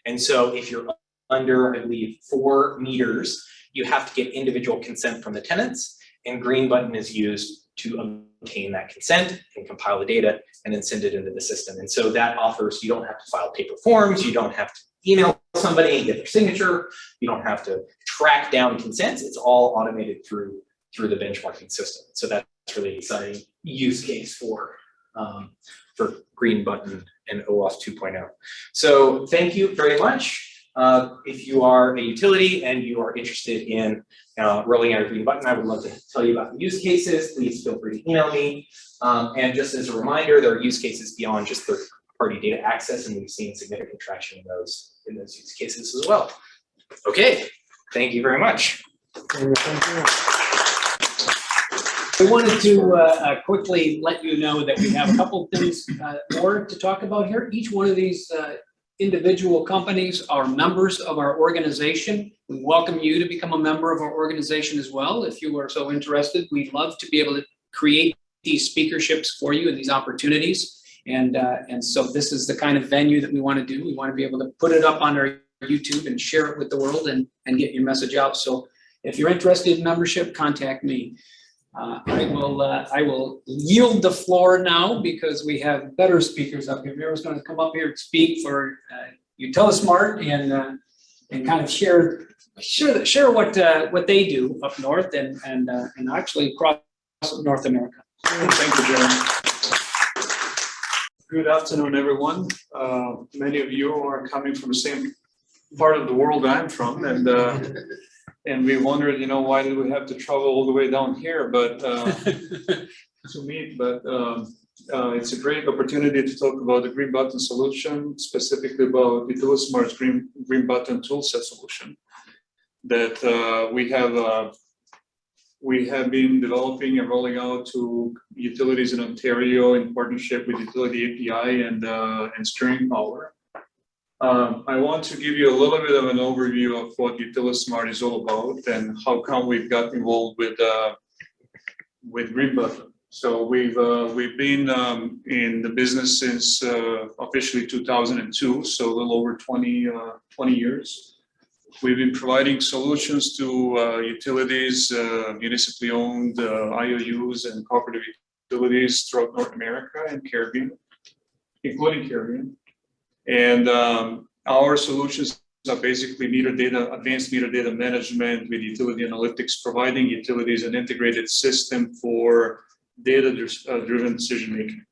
And so if you're under, I believe, four meters, you have to get individual consent from the tenants and green button is used to obtain that consent and compile the data and then send it into the system. And so that offers, you don't have to file paper forms, you don't have to email somebody and get their signature, you don't have to track down consents, it's all automated through, through the benchmarking system. So that's really exciting use case for, um, for Green Button and OAuth 2.0. So thank you very much. Uh, if you are a utility and you are interested in uh, rolling out a green button, I would love to tell you about the use cases. Please feel free to email me. Um, and just as a reminder, there are use cases beyond just third party data access, and we've seen significant traction in those in those use cases as well. Okay, thank you very much. We wanted to uh, uh, quickly let you know that we have a couple things uh, more to talk about here. Each one of these uh, individual companies are members of our organization. We welcome you to become a member of our organization as well. If you are so interested, we'd love to be able to create these speakerships for you and these opportunities. And, uh, and so this is the kind of venue that we want to do. We want to be able to put it up on our YouTube and share it with the world and, and get your message out. So if you're interested in membership, contact me. Uh, I will, uh, I will yield the floor now because we have better speakers up here. Mira's going to come up here and speak for uh, Utilismart and uh, and kind of share share share what uh, what they do up north and and uh, and actually across North America. Thank you, Jeremy. Good afternoon, everyone. Uh, Many of you are coming from the same part of the world I'm from, and and we wondered, you know, why did we have to travel all the way down here, but uh, to meet, but um, uh, it's a great opportunity to talk about the green button solution, specifically about Utilismart's green green button toolset solution that uh, we have uh, we have been developing and rolling out to utilities in Ontario in partnership with Utility API and uh, and Screaming Power. Um, I want to give you a little bit of an overview of what Utilismart is all about and how come we've got involved with uh, with Green Button. So we've uh, we've been um, in the business since uh, officially 2002, so a little over 20 uh, 20 years. We've been providing solutions to uh, utilities, uh, municipally owned IOUs and cooperative utilities throughout North America and Caribbean, including Caribbean. And um, our solutions are basically meter data, advanced meter data management with utility analytics, providing utilities an integrated system for data-driven decision making.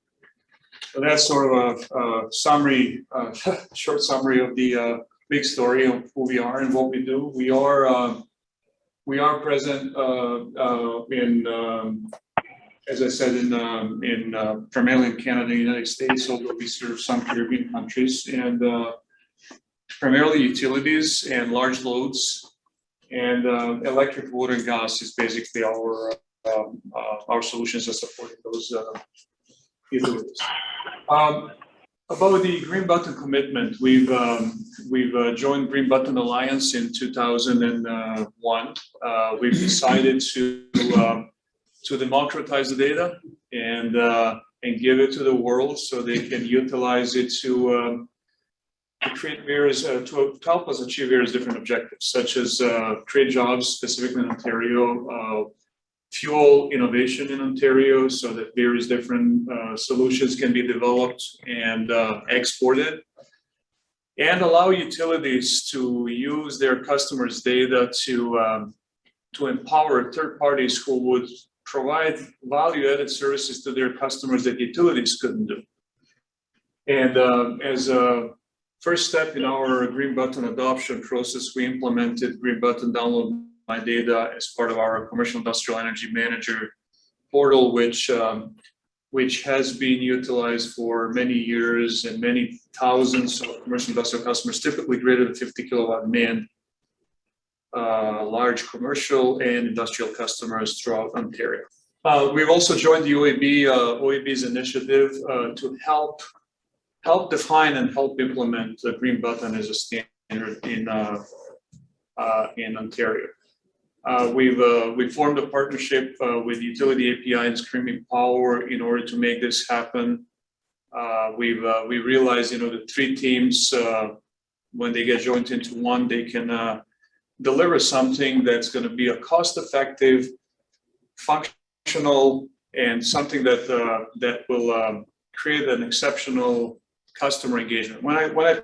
So that's sort of a, a summary, uh, short summary of the uh, big story of who we are and what we do. We are uh, we are present uh, uh, in, um, as I said, in um, in uh, primarily in Canada, and United States, although we serve some Caribbean countries, and uh, primarily utilities and large loads And uh, electric, water, and gas is basically our, um, uh, our solutions that support those uh, utilities. Um, About the Green Button commitment, we've, um, we've uh, joined Green Button Alliance in two thousand and one. Uh, We've decided to, um, to democratize the data and, uh, and give it to the world so they can utilize it to, um, to create various, uh, to help us achieve various different objectives, such as, uh, create jobs specifically in Ontario, uh, fuel innovation in Ontario so that various different, uh, solutions can be developed and, uh, exported. And allow utilities to use their customers' data to, um, to empower third parties who would provide value-added services to their customers that utilities couldn't do. And um, as a first step in our Green Button adoption process, we implemented Green Button Download My Data as part of our Commercial Industrial Energy Manager portal, which um, which has been utilized for many years and many thousands of commercial industrial customers, typically greater than 50 kilowatt demand uh, large commercial and industrial customers throughout Ontario. Uh, we've also joined the OEB, uh, OEB's initiative uh, to help help define and help implement the green button as a standard in uh, uh, in Ontario. Uh, we've uh, we formed a partnership uh, with Utility API and Screaming Power in order to make this happen. Uh, we've uh, we realized you know the three teams uh, when they get joined into one they can uh, deliver something that's going to be a cost-effective, functional, and something that uh, that will um, create an exceptional customer engagement. When I when I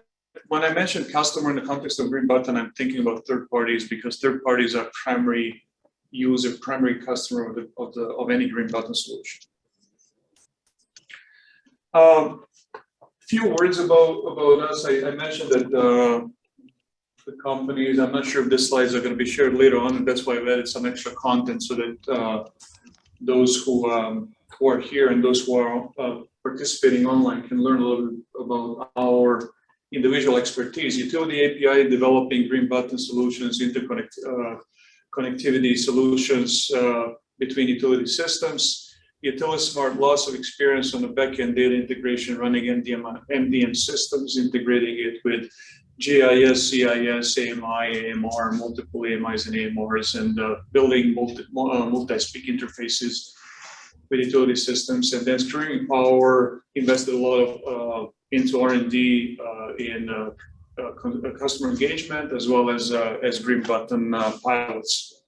when I mention customer in the context of Green Button, I'm thinking about third parties because third parties are primary user, primary customer of the of the of any Green Button solution. Um, few words about about us. I, I mentioned that uh, the companies. I'm not sure if these slides are going to be shared later on, and that's why I've added some extra content so that uh, those who um, who are here and those who are uh, participating online can learn a little bit about our individual expertise. Utility API developing green button solutions, interconnect uh, connectivity solutions uh, between utility systems. Utility Smart loss of experience on the backend data integration, running MDM, MDM systems, integrating it with GIS, CIS, AMI, AMR, multiple AMIs and AMRs, and uh, building multi, uh, multi-speak interfaces with utility systems. And then Screaming Power invested a lot of uh, into R&D uh, in uh, uh, customer engagement as well as as green button pilots.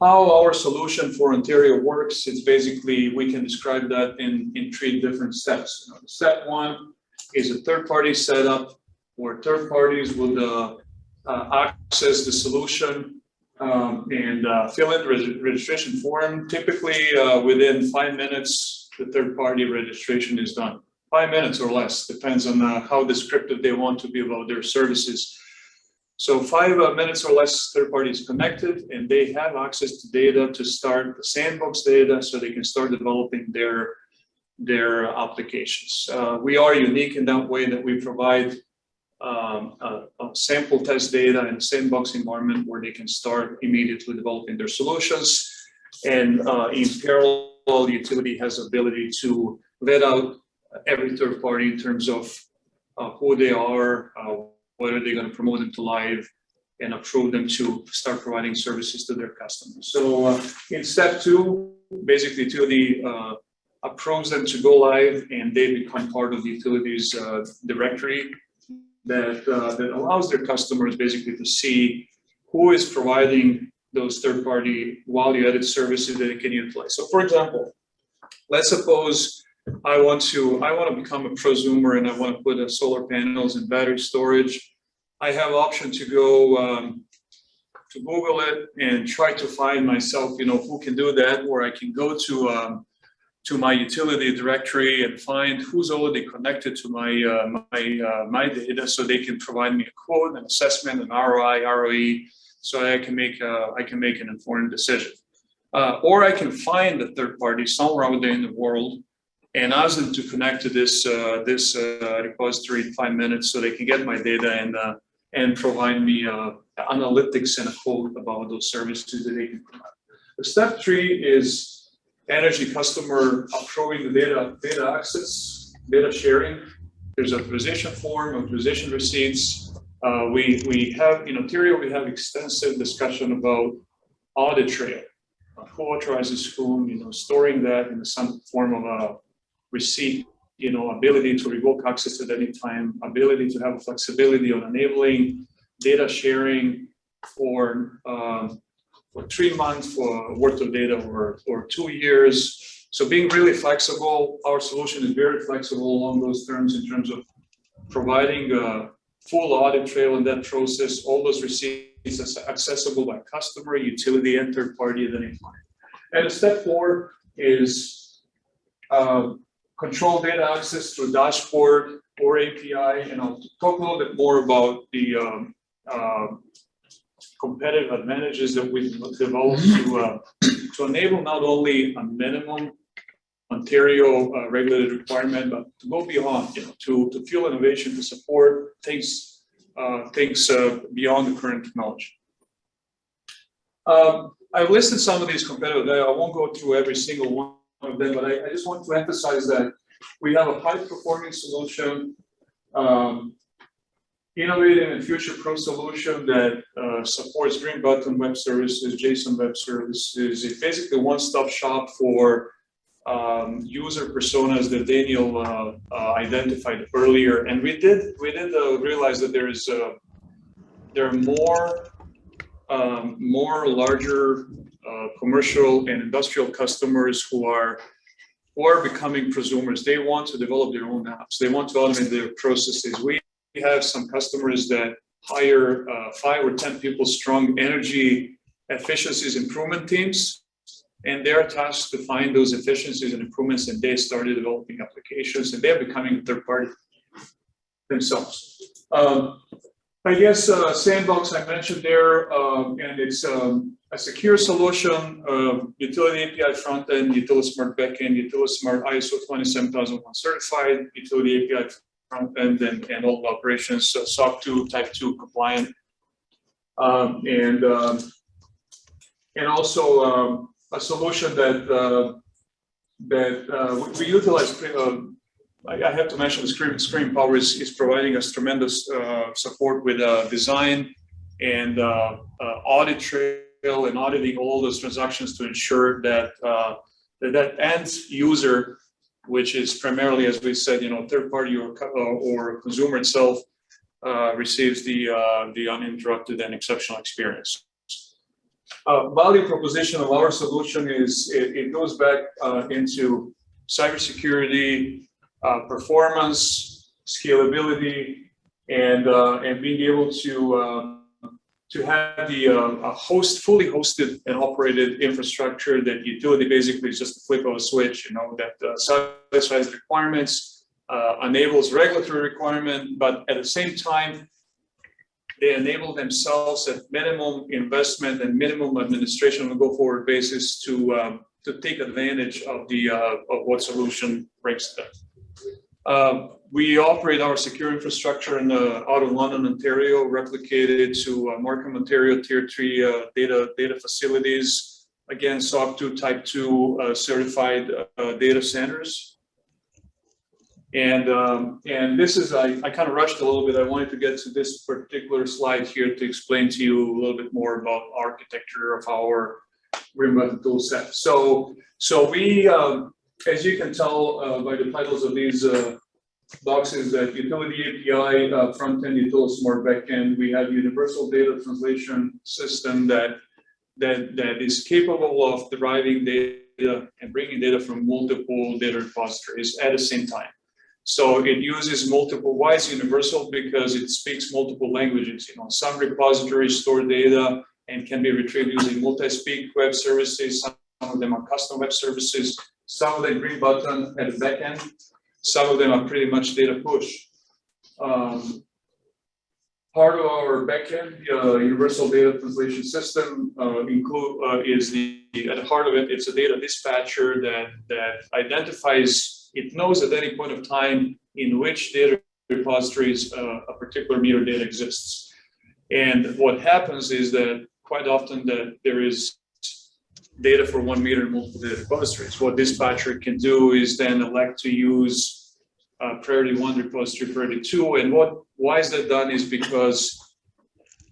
How our solution for Ontario works, it's basically, we can describe that in, in three different steps. Step one is a third-party setup where third parties would uh, uh, access the solution um, and uh, fill in the reg- registration form. Typically, within five minutes, the third-party registration is done. Five minutes or less, depends on how descriptive they want to be about their services. So five minutes or less, third party is connected and they have access to data to start the sandbox data so they can start developing their, their applications. Uh, we are unique in that way that we provide um, sample test data in a sandbox environment where they can start immediately developing their solutions. And uh, in parallel, the utility has ability to vet out every third party in terms of uh, who they are, uh, whether they're going to promote them to live and approve them to start providing services to their customers. So uh, in step two, basically utility uh, approves them to go live and they become part of the utilities uh, directory that, uh, that allows their customers basically to see who is providing those third-party value-added services that they can utilize. So for example, let's suppose I want to, I want to become a prosumer and I want to put a solar panels and battery storage. I have option to go um, to Google it and try to find myself, you know, who can do that, or I can go to um, to my utility directory and find who's already connected to my uh, my uh, my data, so they can provide me a quote, an assessment, an ROI, ROE, so I can make a, I can make an informed decision. Uh, or I can find a third party somewhere out there in the world and ask them to connect to this uh, this uh, repository in five minutes so they can get my data and uh, and provide me uh, analytics and a quote about those services that they can provide. Step three is energy customer approving the data, data access, data sharing. There's authorization form, authorization receipts. Uh, we, we have, in Ontario, we have extensive discussion about audit trail. Who authorizes whom, you know, storing that in some form of a receipt, you know, ability to revoke access at any time, ability to have flexibility on enabling data sharing for, um, for three months for worth of data or, or two years. So being really flexible, our solution is very flexible along those terms in terms of providing a full audit trail in that process, all those receipts accessible by customer, utility, and third party at any time. And step four is um, control data access through dashboard or API, and I'll talk a little bit more about the um, um, competitive advantages that we've developed to uh, to enable not only a minimum Ontario uh, regulated requirement, but to go beyond, you know, to to fuel innovation, to support things uh, things uh, beyond the current technology. Um, I've listed some of these competitive, I won't go through every single one of them, but I, I just want to emphasize that we have a high performing solution, um, innovative and future proof solution that uh, supports Green Button Web Services, JSON Web Services. It's basically one stop shop for um, user personas that Daniel uh, uh, identified earlier. And we did we did uh, realize that there is uh, there are more um, more larger uh, commercial and industrial customers who are are becoming prosumers. They want to develop their own apps. They want to automate their processes. We have some customers that hire uh, five or ten people strong energy efficiencies improvement teams and they're tasked to find those efficiencies and improvements and they started developing applications and they're becoming third party themselves. Um, I guess uh, Sandbox I mentioned there, um, and it's um, a secure solution, uh, utility API front end, utility smart backend, utility smart ISO 27001 certified, utility API front end, and, and all operations, uh, SOC 2, type 2 compliant. Um, and um, and also um, a solution that uh, that uh, we, utilize. Uh, I, I have to mention, Screen Screen Power is, is providing us tremendous uh, support with uh, design and uh, audit trail and auditing all those transactions to ensure that that, that end user, which is primarily, as we said, you know, third party or or, consumer itself, uh, receives the uh, the uninterrupted and exceptional experience. Uh, value proposition of our solution is it, it goes back uh, into cybersecurity, uh, performance, scalability, and uh, and being able to to have the uh, a host fully hosted and operated infrastructure that utility basically is just a flip of a switch. You know that uh, satisfies the requirements, uh, enables regulatory requirement, but at the same time they enable themselves at minimum investment and minimum administration on a go-forward basis to um, to take advantage of the uh, of what solution brings to them. Um, we operate our secure infrastructure in uh, out of London, Ontario, replicated to uh, Markham, Ontario, Tier Three uh, data data facilities. Again, SOC 2 Type 2 uh, certified uh, data centers. And, um, and this is, I, I kind of rushed a little bit. I wanted to get to this particular slide here to explain to you a little bit more about architecture of our Button tool set. So, so we, um, as you can tell uh, by the titles of these uh, boxes, that utility API, uh, front end, utility smart backend, we have universal data translation system that, that, that is capable of deriving data and bringing data from multiple data repositories at the same time. So it uses multiple, why is universal? Because it speaks multiple languages, you know, some repositories store data and can be retrieved using multi-speak web services. Some of them are custom web services. Some of them green button at the back end. Some of them are pretty much data push. Um, part of our backend, uh, universal data translation system, uh, include uh, is the at the heart of it. It's a data dispatcher that that identifies. It knows at any point of time in which data repositories uh, a particular meter data exists. And what happens is that quite often that there is data for one meter in multiple data repositories. What dispatcher can do is then elect to use uh, priority one repository, priority two, and what, why is that done is because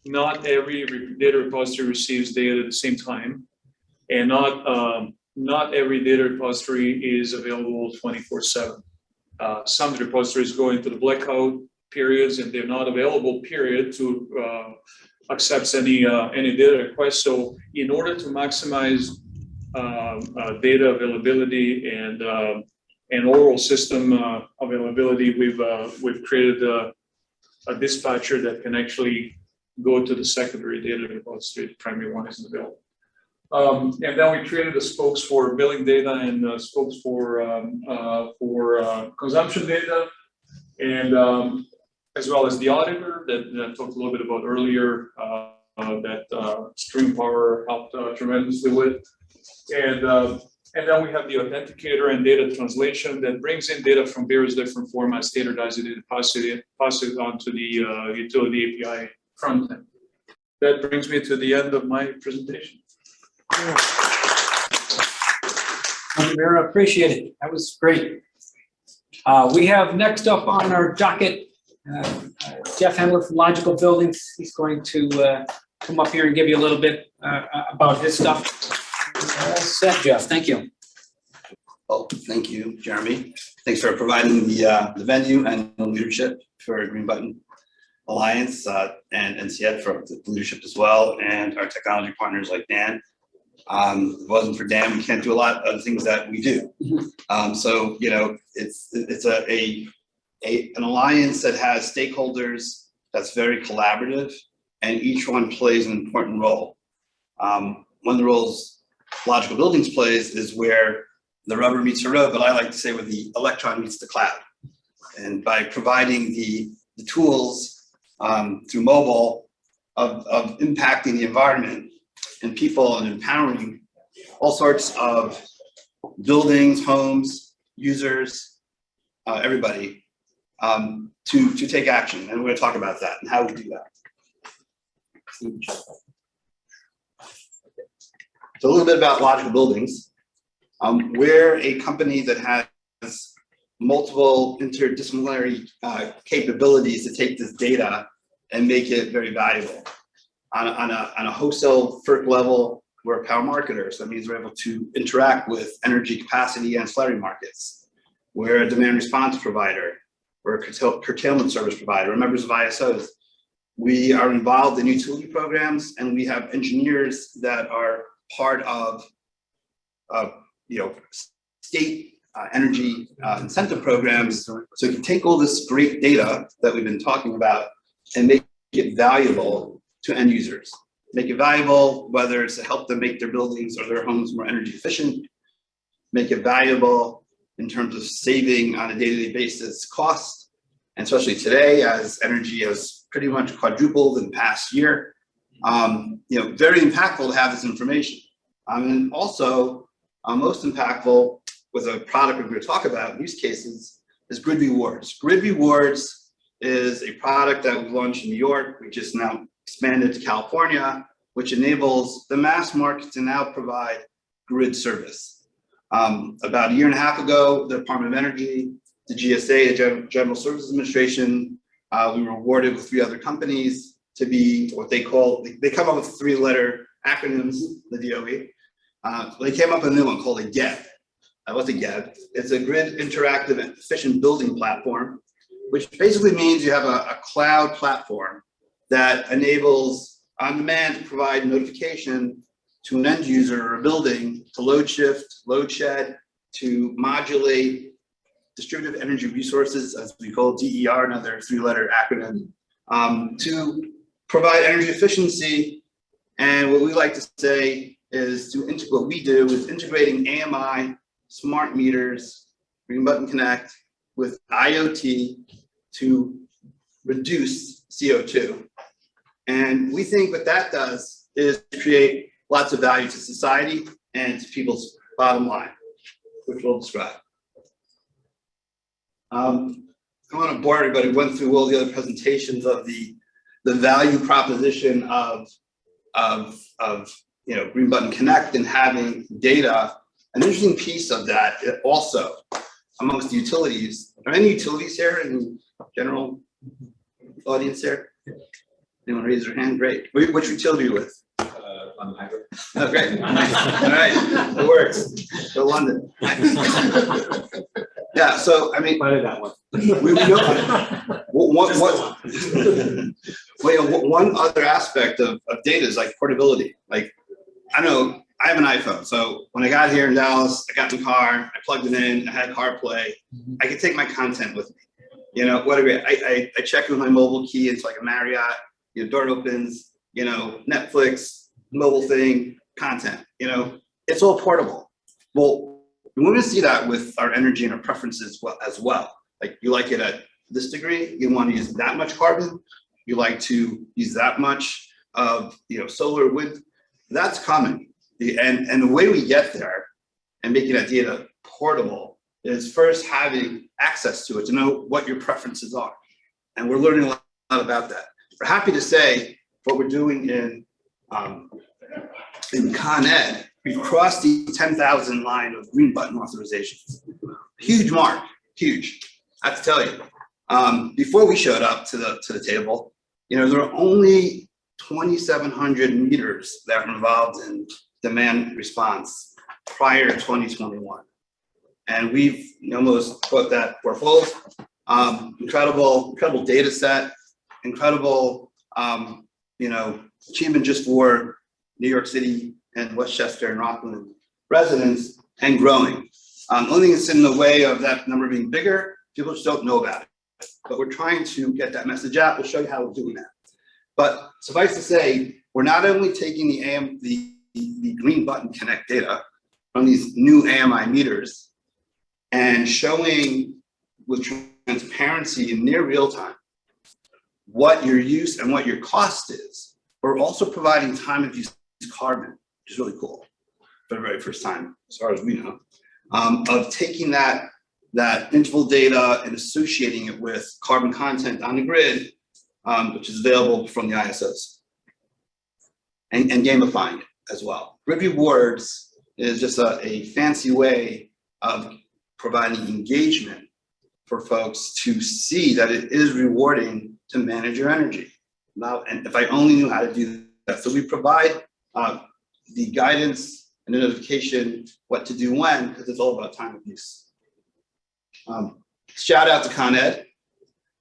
not every data repository receives data at the same time. And not, um, not every data repository is available twenty-four seven. Uh, some repositories go into the blackout periods and they're not available period to, uh, accepts any, uh, any data request. So in order to maximize, um, uh, data availability and, um, and oral system, uh, availability, we've, we've created a, a dispatcher that can actually go to the secondary data repository, the primary one isn't available. Um, and then we created the spokes for billing data and uh, spokes for, um, uh, for, uh, consumption data. And, um, as well as the auditor that, that I talked a little bit about earlier, uh, uh, that, uh, Power helped uh, tremendously with. And, uh, and then we have the authenticator and data translation that brings in data from various different formats, standardized it, pass it, pass it onto the, utility API front end. That brings me to the end of my presentation. You, Vera, appreciate it. That was great. Uh, we have next up on our docket, uh, Jeff Hendler from Logical Buildings. He's going to, uh, come up here and give you a little bit, uh, about his stuff. All set, Jeff, thank you. Well, thank you, Jeremy. Thanks for providing the, uh, the venue and the leadership for Green Button Alliance, uh, and NCF for the leadership as well, and our technology partners like Dan. Um, if it wasn't for Dan, we can't do a lot of the things that we do. Mhm. Um, so, you know, it's, it's a, a, a, an alliance that has stakeholders that's very collaborative, and each one plays an important role. Um, one of the roles Logical Buildings plays is where the rubber meets the road, but I like to say where the electron meets the cloud. And by providing the, the tools um, through mobile of, of impacting the environment and people and empowering all sorts of buildings, homes, users, uh, everybody um, to, to take action. And we're gonna talk about that and how we do that. So a little bit about logical buildings. Um, we're a company that has multiple interdisciplinary uh, capabilities to take this data and make it very valuable. On, a- on a, on a wholesale FERC level, we're a power marketer, so that means we're able to interact with energy capacity and ancillary markets. We're a demand response provider, we're a curtail- curtailment service provider, members of ISOs. We are involved in utility programs and we have engineers that are part of, of you know, state uh, energy uh, incentive programs. So you can take all this great data that we've been talking about and make it valuable to end users. Make it valuable, whether it's to help them make their buildings or their homes more energy efficient. Make it valuable in terms of saving on a day-to-day basis cost. And especially today, as energy has pretty much quadrupled in the past year. Um, you know, very impactful to have this information. Um, and also, uh, most impactful with a product we're going to talk about use cases is Grid Rewards. Grid Rewards is a product that we launched in New York. We just now expanded to California, which enables the mass market to now provide grid service. Um, about a year and a half ago, the Department of Energy, the GSA, the Gen- Services Administration, uh, we were awarded with three other companies to be what they call, they- come up with three-letter acronyms, the DOE. Uh, they came up with a new one called a GEB. Uh, what's a GEB? It's a grid interactive and efficient building platform, which basically means you have a, a cloud platform that enables on demand to provide notification to an end user or a building to load shift, load shed, to modulate distributed energy resources, as we call DER, another three-letter acronym, um, to provide energy efficiency. And what we like to say is to integrate, what we do is integrating AMI, smart meters, Green Button Connect with IoT to reduce CO2. And we think what that does is create lots of value to society and to people's bottom line, which we'll describe. Um, I want to bore everybody, went through all the other presentations of the the value proposition of, of, of, you know, Green Button Connect and having data. An interesting piece of that also amongst the utilities, are any utilities here in general audience here? Anyone raise their hand? Great. Which utility are you with? On hybrid. Oh, great. All right, it works. Go London. Yeah, so I mean, Why did that one? we, we know, what, what, well, you know, one other aspect of, of data is like portability. Like, I know, I have an iPhone, so when I got here in Dallas, I got in the car, I plugged it in, I had CarPlay. I could take my content with me. You know, whatever, I, I, I check with my mobile key, it's like a Marriott, your door opens, you know, Netflix, mobile thing, content, you know, it's all portable. Well, we want to see that with our energy and our preferences as well. Like you like it at this degree, you want to use that much carbon, you like to use that much of, you know, solar wind, that's common. And, and the way we get there and making that data portable is first having access to it, to know what your preferences are. And we're learning a lot about that. We're happy to say what we're doing in, um, in Con Ed, we've crossed the ten thousand line of green button authorizations. Huge mark, huge, I have to tell you. Um, before we showed up to the, to the table, you know, there are only twenty-seven hundred meters that were involved in demand response prior to twenty twenty-one. And we've almost put that, full, um, incredible, incredible data set, incredible, um, you know, achievement just for New York City and Westchester and Rockland residents and growing. Um, only thing that's in the way of that number being bigger, people just don't know about it. But we're trying to get that message out. We'll show you how we're doing that. But suffice to say, we're not only taking the AM, the, the green button connect data from these new AMI meters and showing with transparency in near real time what your use and what your cost is. We're also providing time of use carbon, which is really cool for the very first time, as far as we know, um, of taking that, that interval data and associating it with carbon content on the grid, um, which is available from the ISOs. And, and gamifying it as well. Grid rewards is just a, a fancy way of providing engagement for folks to see that it is rewarding to manage your energy. Now, and if I only knew how to do that. So we provide uh, the guidance and the notification what to do when, because it's all about time of use. Um, shout out to Con Ed.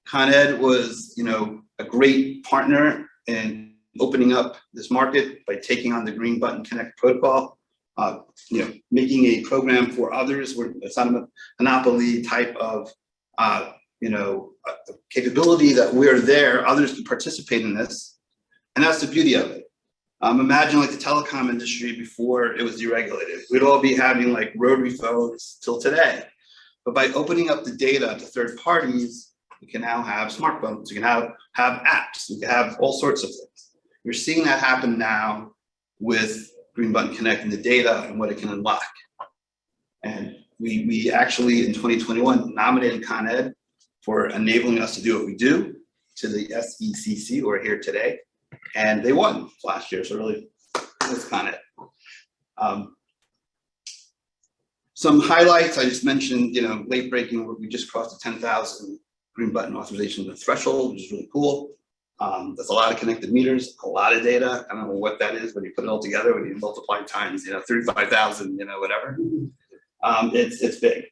Con Ed was, you know, a great partner in opening up this market by taking on the Green Button Connect protocol. Uh, you know, making a program for others where it's not a monopoly type of, uh, you know, uh, capability that we're there, others can participate in this. And that's the beauty of it. Um, imagine like the telecom industry before it was deregulated. We'd all be having like rotary phones till today. But by opening up the data to third parties, we can now have smartphones, we can have, have apps, we can have all sorts of things. You're seeing that happen now with Green Button Connect and the data and what it can unlock. And we, we actually in 2021 nominated Con Ed for enabling us to do what we do to the SECC, who are here today. And they won last year, so really, that's Con Ed. Um, some highlights, I just mentioned, you know, late breaking, we just crossed the 10,000 green button authorization threshold, which is really cool. Um, that's a lot of connected meters, a lot of data. I don't know what that is when you put it all together, when you multiply times, you know, 35,000, you know, whatever. Um, it's, it's big.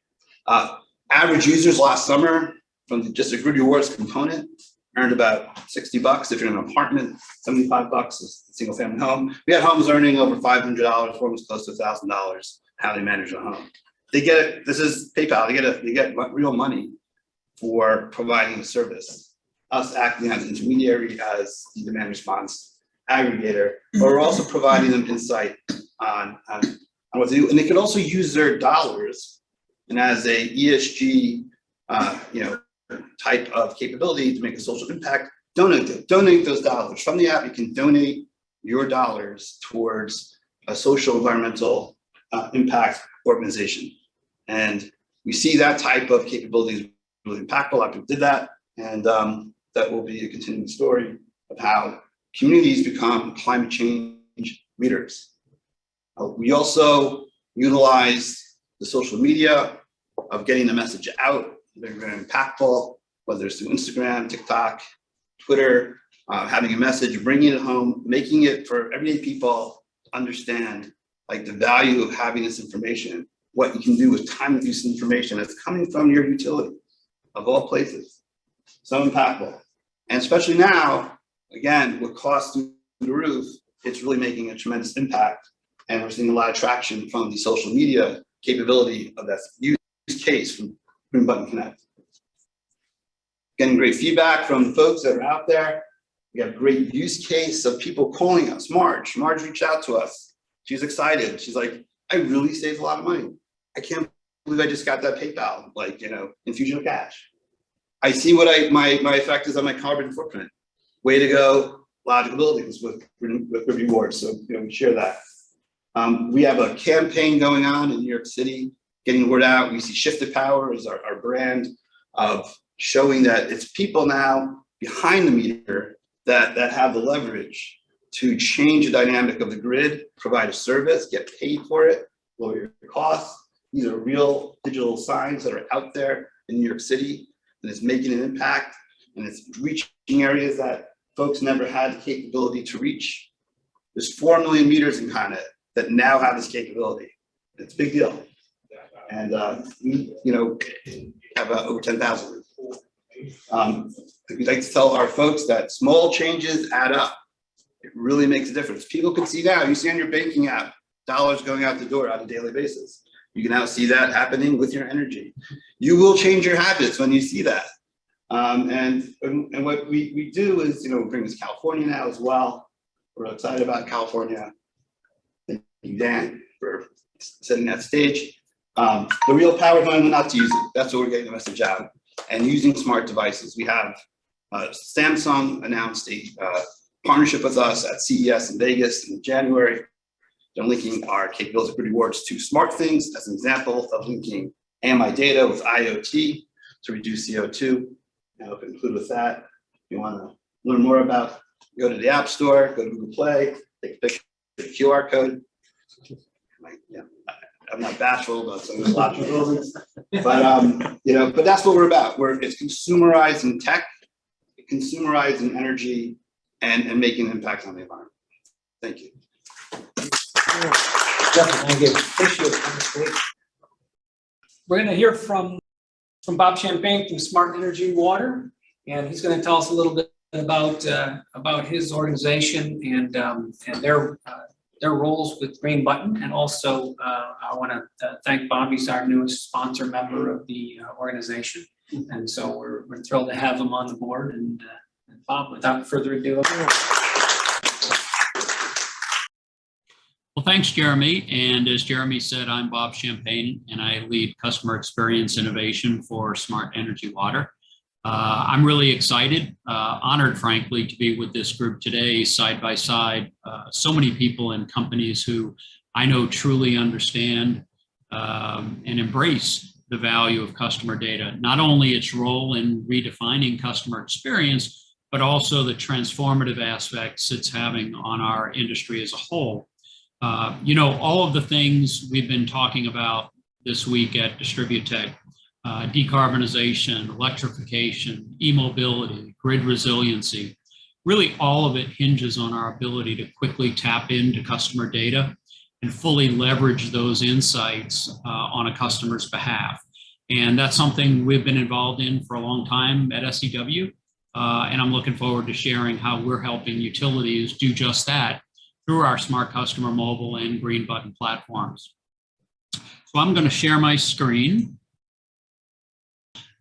Uh, average users last summer from the- just a grid rewards component earned about 60 bucks if you're in an apartment, 75 bucks is a single family home. We had homes earning over $500, almost close to $1,000, how they manage a home. They get it, this is PayPal, they get it, they get real money for providing a service. Us acting as intermediary, as the demand response aggregator, but we're also providing them insight on, on, on what to do. And they can also use their dollars and as a ESG, uh, you know, type of capability to make a social impact, donate donate those dollars. From the app, you can donate your dollars towards a social environmental uh, impact organization. And we see that type of capability is really impactful. A lot of people did that. And um, that will be a continuing story of how communities become climate change leaders. Uh, We also utilize the social media of getting the message out, they're very impactful, whether it's through Instagram, TikTok, Twitter, uh, having a message, bringing it home, making it for everyday people to understand like the value of having this information, what you can do with time of use information that's coming from your utility of all places. So impactful. And especially now, again, with costs through the roof, it's really making a tremendous impact. And we're seeing a lot of traction from the social media capability of that use case from Green Button Connect. Getting great feedback from folks that are out there. We have great use case of people calling us. Marge, Marge reached out to us. She's excited. She's like, I really saved a lot of money. I can't believe I just got that PayPal, like, you know, infusion of cash. I see what I, my, my effect is on my carbon footprint. Way to go, logical buildings with, with rewards. So, you know, we share that. Um, we have a campaign going on in New York City, getting the word out. We see Shifted Power as our, our brand of showing that it's people now behind the meter that, that have the leverage to change the dynamic of the grid, provide a service, get paid for it, lower your costs. These are real digital signs that are out there in New York City and it's making an impact and it's reaching areas that folks never had the capability to reach. There's four million meters in Con Ed that now have this capability. It's a big deal. And uh, we, you know, have uh, over 10,000. Um, we'd like to tell our folks that small changes add up. It really makes a difference. People can see now, you see on your banking app, dollars going out the door on a daily basis. You can now see that happening with your energy. You will change your habits when you see that. Um, and, and, what we, we do is, you know, bring this California now as well. We're excited about California. Thank you, Dan, for setting that stage. Um, the real power is knowing not to use it. That's what we're getting the message out. And using smart devices. We have uh, Samsung announced a uh, partnership with us at CES in Vegas in January. They're linking our capabilities of rewards to SmartThings as an example of linking AMI data with IoT to reduce CO2. I'll conclude with that. If you want to learn more about, go to the App Store, go to Google Play, take a picture of the QR code. Yeah, I- I'm not bashful about some of the logical buildings, but um, you know, but that's what we're about. We're it's consumerizing tech, consumerizing energy, and and making an impact on the environment. Thank you. Thank you. Appreciate it. We're gonna hear from, from Bob Champagne from Smart Energy Water, and he's gonna tell us a little bit about, uh, about his organization and, um, and their, uh, their roles with Green Button, and also, uh, I wanna uh, thank Bob, he's our newest sponsor member of the uh, organization. And so we're, we're thrilled to have him on the board, and, uh, and Bob, without further ado. Well, thanks, Jeremy. And as Jeremy said, I'm Bob Champagne and I lead customer experience innovation for Smart Energy Water. Uh, I'm really excited, uh, honored, frankly, to be with this group today, side by side. Uh, so many people and companies who I know truly understand um, and embrace the value of customer data, not only its role in redefining customer experience, but also the transformative aspects it's having on our industry as a whole. Uh, you know, all of the things we've been talking about this week at Distributech, uh, decarbonization, electrification, e-mobility, grid resiliency, really all of it hinges on our ability to quickly tap into customer data and fully leverage those insights uh, on a customer's behalf. And that's something we've been involved in for a long time at SEW. Uh, and I'm looking forward to sharing how we're helping utilities do just that through our Smart Customer Mobile and Green Button platforms. So I'm going to share my screen.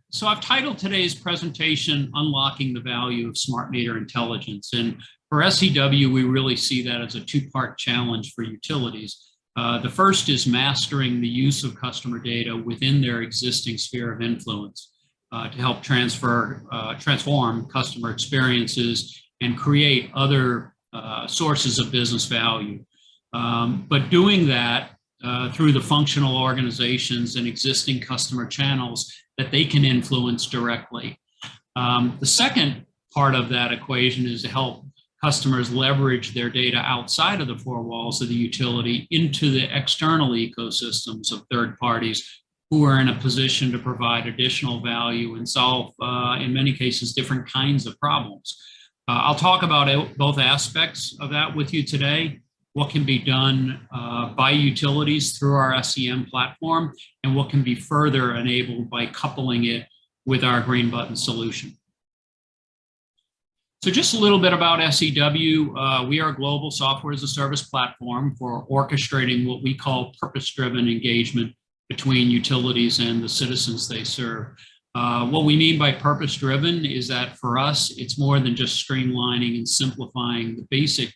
So I've titled today's presentation, Unlocking the Value of Smart Meter Intelligence. And for SEW, we really see that as a two-part challenge for utilities. Uh, the first is mastering the use of customer data within their existing sphere of influence uh, to help transfer, uh, transform customer experiences and create other uh, sources of business value. Um, but doing that uh, through the functional organizations and existing customer channels that they can influence directly. Um, the second part of that equation is to help customers leverage their data outside of the four walls of the utility into the external ecosystems of third parties who are in a position to provide additional value and solve, uh, in many cases, different kinds of problems. Uh, I'll talk about both aspects of that with you today, what can be done uh, by utilities through our SCM platform, and what can be further enabled by coupling it with our Green Button solution. So just a little bit about SEW. Uh, we are a global software as a service platform for orchestrating what we call purpose-driven engagement between utilities and the citizens they serve. Uh, what we mean by purpose-driven is that for us, it's more than just streamlining and simplifying the basic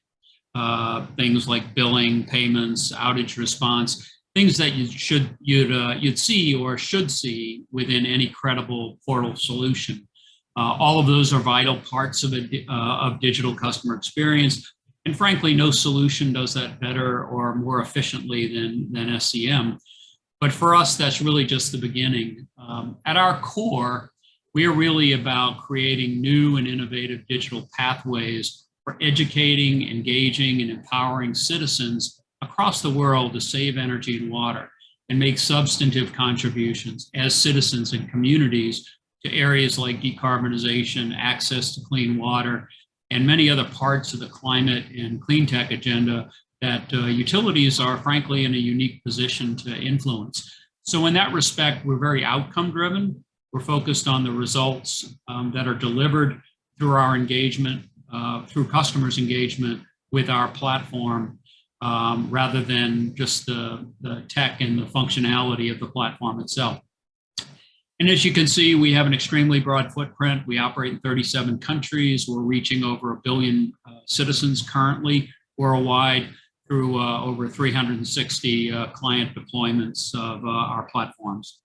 uh, things like billing, payments, outage response, things that you should you'd uh, you'd see or should see within any credible portal solution. Uh, all of those are vital parts of a uh, of digital customer experience, and frankly, no solution does that better or more efficiently than than SCM. But for us, that's really just the beginning. Um, at our core, we are really about creating new and innovative digital pathways for educating, engaging, and empowering citizens across the world to save energy and water and make substantive contributions as citizens and communities to areas like decarbonization, access to clean water, and many other parts of the climate and clean tech agenda that uh, utilities are frankly in a unique position to influence. So in that respect, we're very outcome driven. We're focused on the results um, that are delivered through our engagement, uh, through customers' engagement with our platform, um, rather than just the, the tech and the functionality of the platform itself. And as you can see, we have an extremely broad footprint. We operate in 37 countries. We're reaching over a billion uh, citizens currently worldwide through uh, over 360 uh, client deployments of uh, our platforms.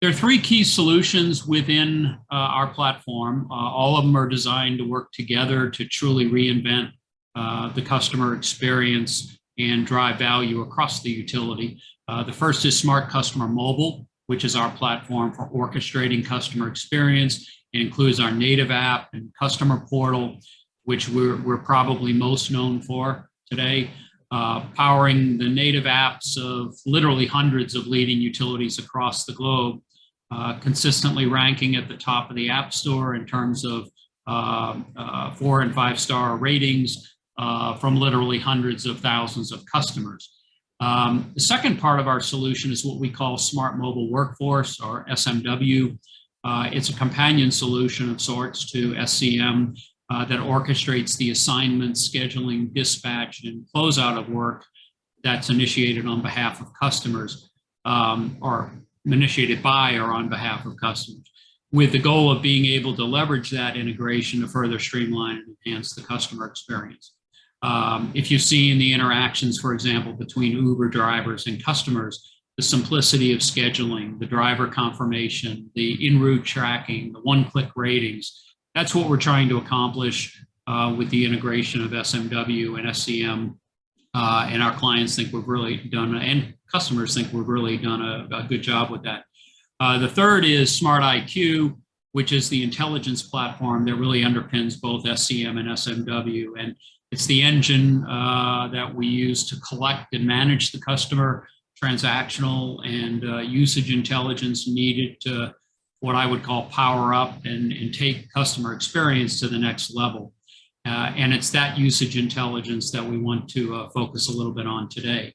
There are three key solutions within uh, our platform. Uh, all of them are designed to work together to truly reinvent uh, the customer experience and drive value across the utility. the first is Smart Customer Mobile, which is our platform for orchestrating customer experience. It includes our native app and customer portal, which we're, we're probably most known for today, uh, powering the native apps of literally hundreds of leading utilities across the globe, uh, consistently ranking at the top of the App Store in terms of uh, uh four and five star ratings uh, from literally hundreds of thousands of customers. Um, the second part of our solution is what we call Smart Mobile Workforce or SMW. Uh, it's a companion solution of sorts to SCM uh, that orchestrates the assignment, scheduling, dispatch, and closeout of work that's initiated on behalf of customers um, or initiated by or on behalf of customers with the goal of being able to leverage that integration to further streamline and enhance the customer experience. Um, if you see in the interactions, for example, between Uber drivers and customers, the simplicity of scheduling, the driver confirmation, the in-route tracking, the one-click ratings, that's what we're trying to accomplish uh, with the integration of SMW and SCM. Uh, and our clients think we've really done, and customers think we've really done a, a good job with that. Uh, the third is Smart IQ, which is the intelligence platform that really underpins both SCM and SMW. And it's the engine uh, that we use to collect and manage the customer transactional and uh, usage intelligence needed to what I would call power up and, and take customer experience to the next level. Uh, and it's that usage intelligence that we want to uh, focus a little bit on today.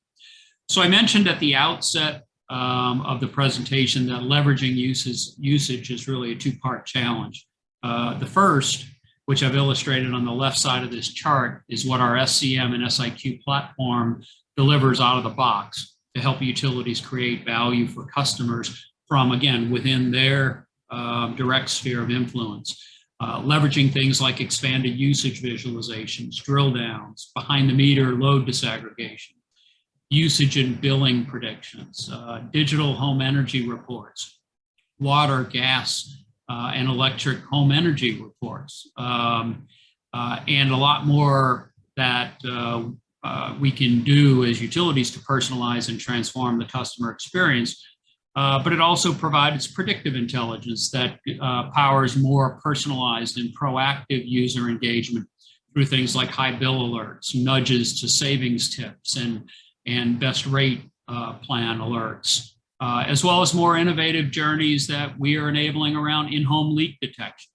So I mentioned at the outset um, of the presentation that leveraging uses, usage is really a two-part challenge. Uh, the first, which I've illustrated on the left side of this chart, is what our SCM and SIQ platform delivers out of the box to help utilities create value for customers from, again, within their uh, direct sphere of influence. Uh, leveraging things like expanded usage visualizations, drill downs, behind the meter load disaggregation, usage and billing predictions, uh, digital home energy reports, water, gas, uh, and electric home energy reports, um, uh, and a lot more that uh, uh, we can do as utilities to personalize and transform the customer experience Uh, but it also provides predictive intelligence that uh, powers more personalized and proactive user engagement through things like high bill alerts, nudges to savings tips, and, and best rate uh, plan alerts, uh, as well as more innovative journeys that we are enabling around in-home leak detection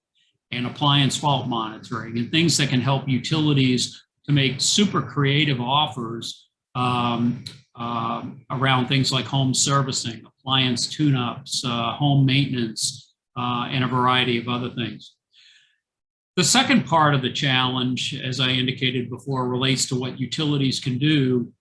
and appliance fault monitoring and things that can help utilities to make super creative offers um, um, around things like home servicing, appliance tune-ups, uh, home maintenance, uh, and a variety of other things. The second part of the challenge, as I indicated before, relates to what utilities can do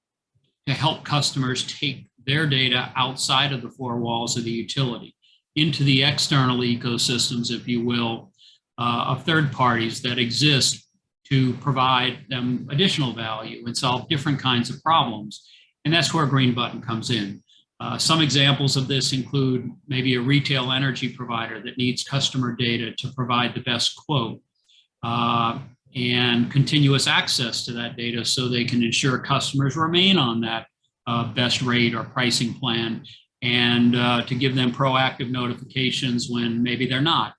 to help customers take their data outside of the four walls of the utility into the external ecosystems, if you will, uh, of third parties that exist to provide them additional value and solve different kinds of problems. And that's where Green Button comes in. Uh, some examples of this include maybe a retail energy provider that needs customer data to provide the best quote uh, and continuous access to that data so they can ensure customers remain on that uh, best rate or pricing plan and uh, to give them proactive notifications when maybe they're not.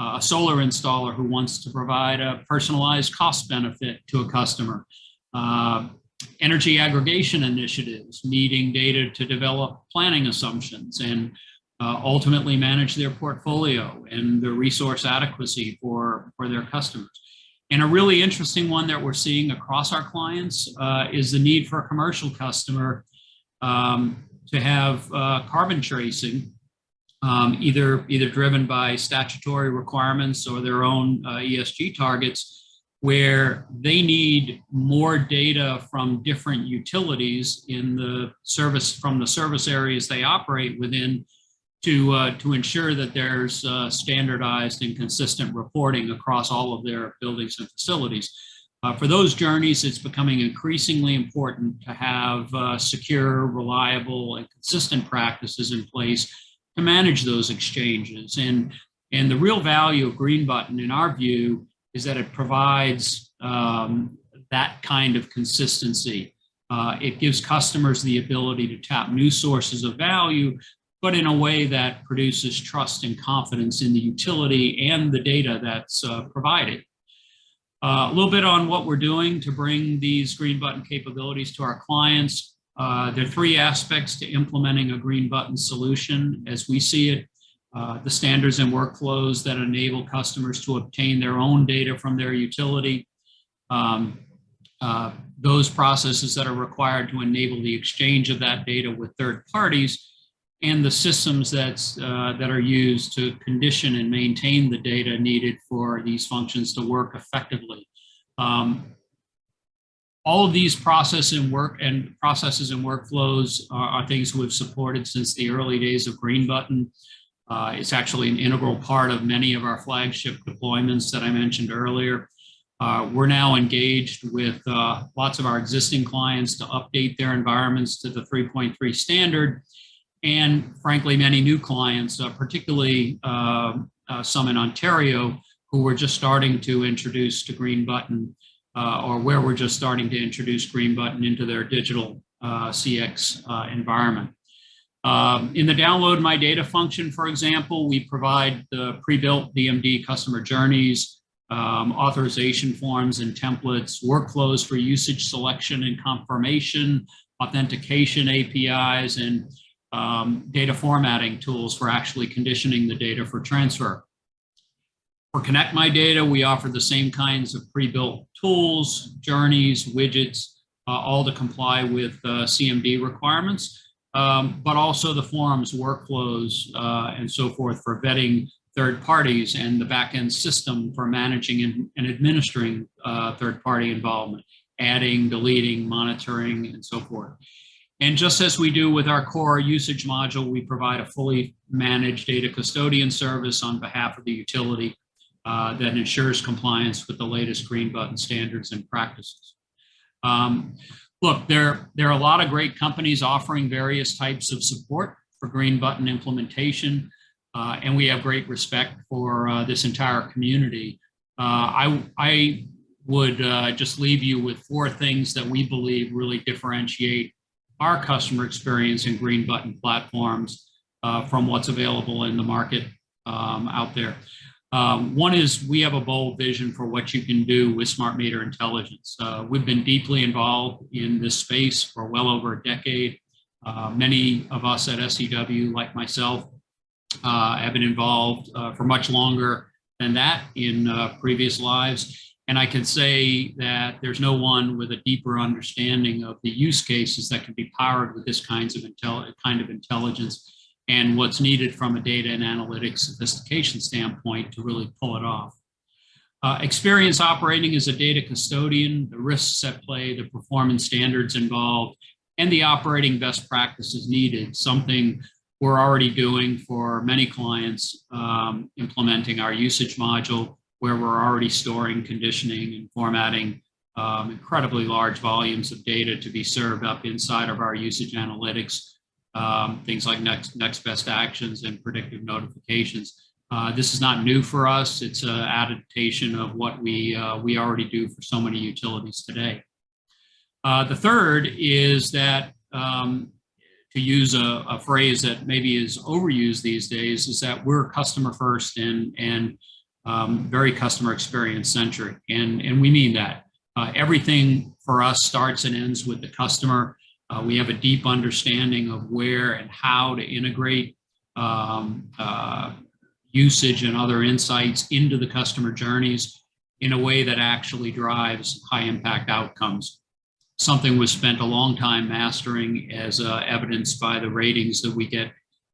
Uh, a solar installer who wants to provide a personalized cost benefit to a customer. Uh, energy aggregation initiatives, needing data to develop planning assumptions and uh, ultimately manage their portfolio and the resource adequacy for, for their customers. And a really interesting one that we're seeing across our clients uh, is the need for a commercial customer um, to have uh, carbon tracing, um, either, either driven by statutory requirements or their own uh, ESG targets, where they need more data from different utilities in the service, from the service areas they operate within to, uh, to ensure that there's uh, standardized and consistent reporting across all of their buildings and facilities. Uh, for those journeys, it's becoming increasingly important to have uh, secure, reliable, and consistent practices in place to manage those exchanges. And, and the real value of Green Button, in our view, is that it provides um, that kind of consistency. Uh, it gives customers the ability to tap new sources of value, but in a way that produces trust and confidence in the utility and the data that's uh, provided. Uh, a little bit on what we're doing to bring these green button capabilities to our clients. Uh, there are three aspects to implementing a green button solution as we see it. Uh, the standards and workflows that enable customers to obtain their own data from their utility. Um, uh, those processes that are required to enable the exchange of that data with third parties and the systems that's, uh, that are used to condition and maintain the data needed for these functions to work effectively. Um, all of these process and work and processes and workflows are, are, things we've supported since the early days of Green Button. Uh, it's actually an integral part of many of our flagship deployments that I mentioned earlier. Uh, we're now engaged with uh, lots of our existing clients to update their environments to the 3.3 standard and frankly, many new clients, uh, particularly uh, uh, some in Ontario, who we're just starting to introduce to Green Button, uh, or where we're just starting to introduce Green Button into their digital CX environment. Um, in the download my data function, for example, we provide the pre-built DMD customer journeys, um, authorization forms and templates, workflows for usage selection and confirmation, authentication APIs, and um, data formatting tools for actually conditioning the data for transfer. For Connect My Data, we offer the same kinds of pre-built tools, journeys, widgets, uh, all to comply with uh, CMD requirements, um, but also the forms, workflows, uh, and so forth for vetting third parties and the backend system for managing and, and administering uh, third party involvement, adding, deleting, monitoring, and so forth. And just as we do with our core usage module, we provide a fully managed data custodian service on behalf of the utility uh, that ensures compliance with the latest green button standards and practices. Um, look, there, there are a lot of great companies offering various types of support for green button implementation, uh, and we have great respect for uh, this entire community. Uh, I, I would uh, just leave you with four things that we believe really differentiate our customer experience in green button platforms. uh, from what's available in the market um, out there. Um, One is we have a bold vision for what you can do with smart meter intelligence. Uh, We've been deeply involved in this space for well over a decade. Uh, Many of us at SEW, like myself, uh, have been involved uh, for much longer than that in uh, previous lives. And I can say that there's no one with a deeper understanding of the use cases that can be powered with this kinds of kind of intelligence and what's needed from a data and analytics sophistication standpoint to really pull it off. Uh, experience operating as a data custodian, the risks at play, the performance standards involved, and the operating best practices needed, something we're already doing for many clients, um, implementing our usage module, where we're already storing, conditioning, and formatting um, incredibly large volumes of data to be served up inside of our usage analytics, um, things like next, next best actions and predictive notifications. Uh, this is not new for us. It's an adaptation of what we, uh, we already do for so many utilities today. Uh, the third is that um, to use a, a, phrase that maybe is overused these days, is that we're customer first and, and um, very customer experience centric. And, and we mean that. Uh, everything for us starts and ends with the customer. Uh, we have a deep understanding of where and how to integrate um, uh, usage and other insights into the customer journeys in a way that actually drives high impact outcomes. Something was spent a long time mastering as uh, evidenced by the ratings that we get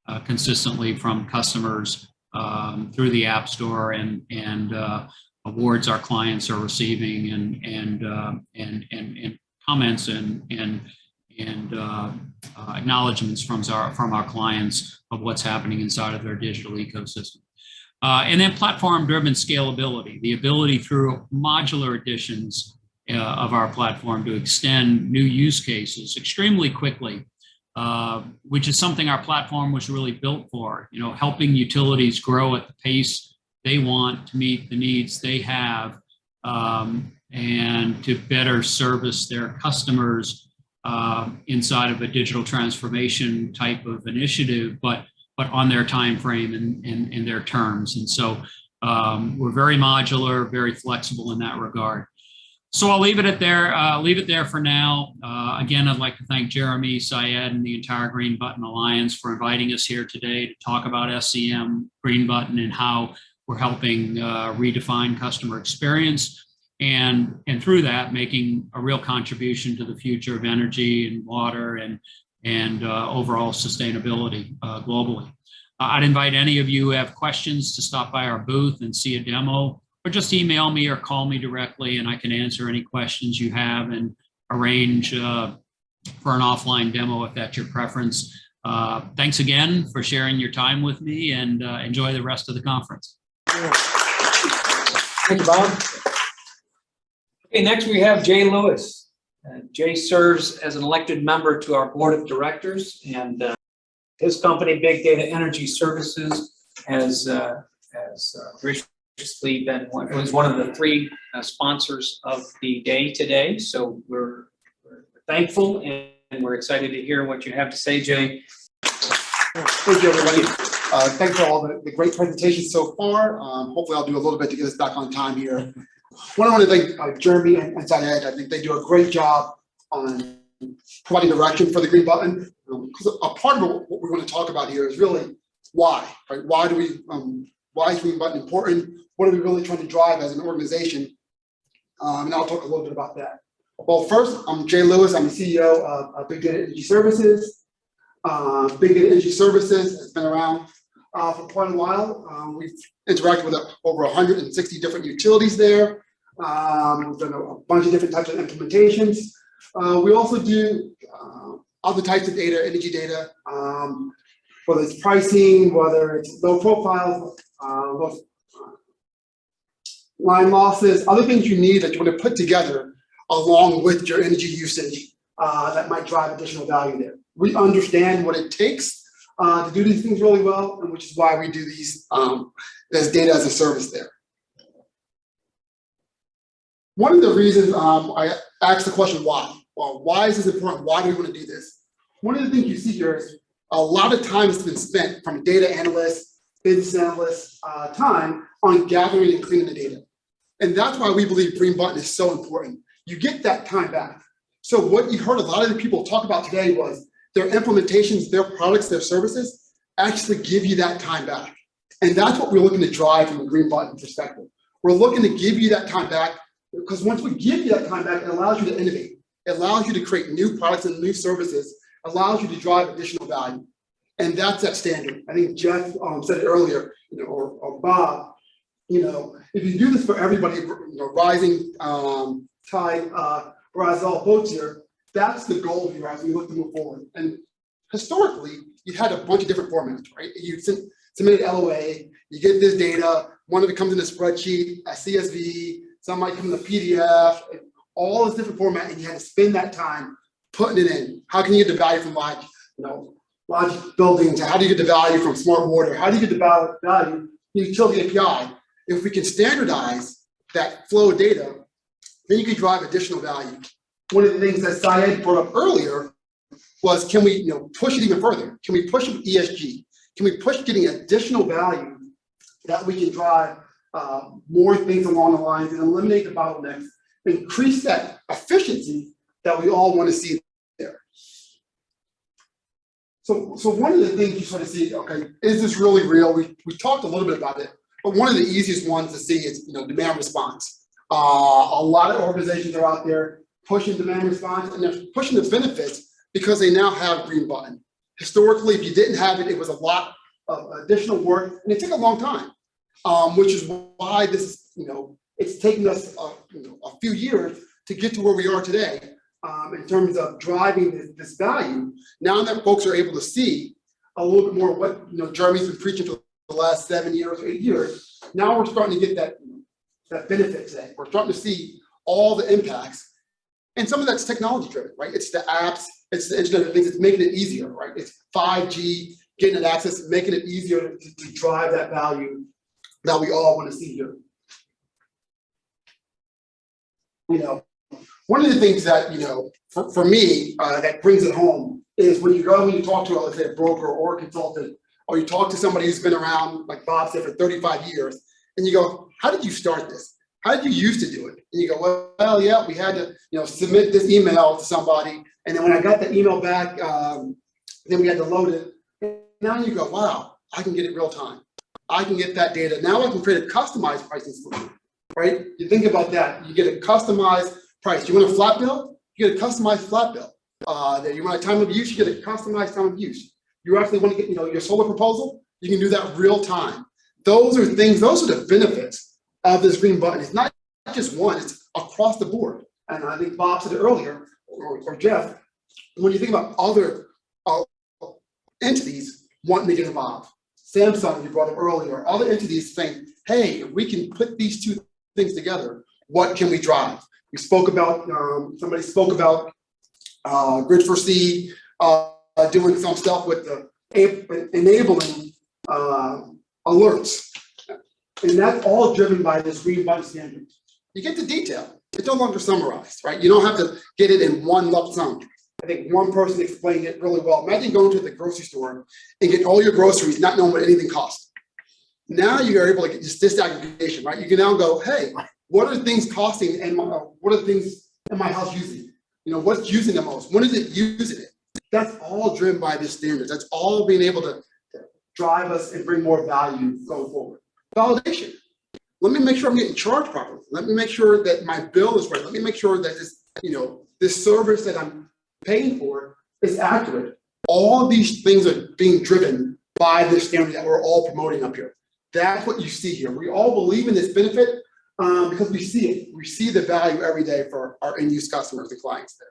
uh, consistently from customers um, through the App Store and, and uh, awards our clients are receiving and, and, uh, and, and, and, comments and, and, and uh, uh, acknowledgements from our, from our clients of what's happening inside of their digital ecosystem. and then platform-driven scalability, the ability through modular additions uh, of our platform to extend new use cases extremely quickly, uh, which is something our platform was really built for, you know, helping utilities grow at the pace they want to meet the needs they have um, and to better service their customers uh, inside of a digital transformation type of initiative, but but on their time frame and in their terms. And so um, we're very modular, very flexible in that regard. So I'll leave it at there. Uh, leave it there for now. Uh, again, I'd like to thank Jeremy, Syed, and the entire Green Button Alliance for inviting us here today to talk about SCM, Green Button, and how we're helping uh, redefine customer experience, and and through that, making a real contribution to the future of energy and water and and uh, overall sustainability uh, globally. Uh, I'd invite any of you who have questions to stop by our booth and see a demo or just email me or call me directly and I can answer any questions you have and arrange uh, for an offline demo if that's your preference. Uh, thanks again for sharing your time with me and uh, enjoy the rest of the conference. Thank you, Bob. Okay, next we have Jay Lewis. Uh, Jay serves as an elected member to our board of directors and uh, his company, Big Data Energy Services, has, uh, has uh, graciously been one, was one of the three uh, sponsors of the day today. So we're, we're thankful and, and we're excited to hear what you have to say, Jay. Thank you, everybody. Uh, thanks for all the, the great presentations so far. Um, hopefully I'll do a little bit to get us back on time here. One, I want to thank uh, Jeremy and, and. I think they do a great job on providing direction for the green button. Um, 'cause a part of what we're going to talk about here is really why, right? Why do we, um, why is green button important? What are we really trying to drive as an organization? Um, and I'll talk a little bit about that. Well, first, I'm Jay Lewis. I'm the CEO of, of Big Data Energy Services. Uh, Big Data Energy Services has been around uh, for quite a while. Um, we've interacted with uh, over 160 different utilities there. Um, we've done a, bunch of different types of implementations. Uh, we also do uh, other types of data, energy data, um, whether it's pricing, whether it's low profile, uh, low, line losses, other things you need that you want to put together along with your energy usage uh, that might drive additional value there. We understand what it takes uh, to do these things really well, and which is why we do these um, as data as a service there. One of the reasons um, I asked the question why, well, why is this important? Why do we want to do this? One of the things you see here is a lot of time has been spent from data analysts, business analysts, uh, time on gathering and cleaning the data. And that's why we believe Green Button is so important. You get that time back. So what you heard a lot of the people talk about today was their implementations, their products, their services actually give you that time back. And that's what we're looking to drive from a Green Button perspective. We're looking to give you that time back because once we give you that time back, it allows you to innovate. It allows you to create new products and new services, allows you to drive additional value. And that's that standard. I think Jeff um, said it earlier, you know, or, or Bob, you know, if you do this for everybody, you know, rising um, tide, uh, all boats here, that's the goal here as we look to move forward. And historically, you had a bunch of different formats, right? You sent, submitted LOA, you get this data, one of it comes in a spreadsheet, a CSV, some might come in a PDF, all this different format, and you had to spend that time putting it in. How can you get the value from large, you know, large buildings? How do you get the value from smart water? How do you get the val- value UtilityAPI? If we can standardize that flow of data, then you can drive additional value. One of the things that Syed brought up earlier was can we, you know, push it even further? Can we push ESG? Can we push getting additional value that we can drive uh, more things along the lines and eliminate the bottlenecks, increase that efficiency that we all want to see there. So, so one of the things you sort of see, okay, is this really real? We, we talked a little bit about it, but one of the easiest ones to see is, you know, demand response. Uh, a lot of organizations are out there pushing demand response and they're pushing the benefits because they now have green button. Historically, if you didn't have it, it was a lot of additional work and it took a long time, um, which is why this, is, you know, it's taken us a, you know, a few years to get to where we are today um, in terms of driving this, this value. Now that folks are able to see a little bit more what you know Jeremy's been preaching for the last seven years, eight years. Now we're starting to get that that benefit today. We're starting to see all the impacts, and some of that's technology driven, right? It's the apps, it's the Internet of Things. It's making it easier, right? It's 5G, getting it access, making it easier to, to drive that value that we all want to see here. You know, one of the things that, you know, for, for me, uh, that brings it home is when you go and you talk to, let's say, a broker or a consultant, or you talk to somebody who's been around, like Bob said, for 35 years, and you go, how did you start this? How did you used to do it? And you go, well, well, yeah, we had to, you know, submit this email to somebody, and then when I got the email back, um, then we had to load it. Now you go, wow, I can get it real time. I can get that data. Now I can create a customized pricing solution, right? You think about that. You get a customized price. You want a flat bill? You get a customized flat bill. Uh, you want a time of use? You get a customized time of use. You actually want to get, you know, your solar proposal? You can do that real time. Those are things. Those are the benefits of this green button. It's not just one. It's across the board. And I think Bob said it earlier, or, or Jeff. When you think about other uh, entities wanting to get involved, Samsung you brought up earlier, other entities saying, hey, if we can put these two things together, what can we drive? We spoke about, um, somebody spoke about uh, Grid4C uh, doing some stuff with the enabling uh, alerts. And that's all driven by this green button standard. You get the detail. It's no longer summarized, right? You don't have to get it in one lump sum. I think one person explained it really well. Imagine going to the grocery store and getting all your groceries, not knowing what anything costs. Now you are able to get this disaggregation, right? You can now go, hey, what are things costing and what are things in my house using? You know, what's using the most? When is it using it? That's all driven by this standards. That's all being able to drive us and bring more value going forward. Validation. Let me make sure I'm getting charged properly. Let me make sure that my bill is right. Let me make sure that this, you know, this service that I'm paying for is accurate. All of these things are being driven by this standard that we're all promoting up here. That's what you see here. We all believe in this benefit um, because we see it. We see the value every day for our end use customers and clients there.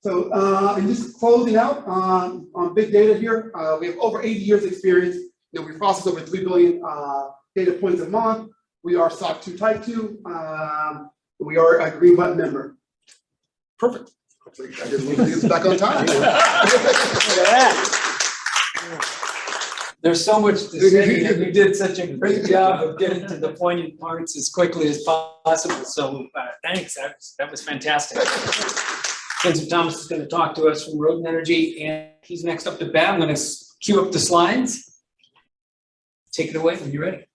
So, uh, and just closing out um, on big data here, uh, we have over 80 years experience. You know, we process over 3 billion uh, data points a month. We are SOC 2 Type 2. Um, we are a green button member. Perfect. Hopefully I didn't leave this back on time. There's so much to say, and you did such a great job of getting to the poignant parts as quickly as possible, so uh, thanks, that was, that was fantastic. Vincent Thomas is going to talk to us from Rodan Energy, and he's next up to bat. I'm going to cue up the slides. Take it away when you're ready.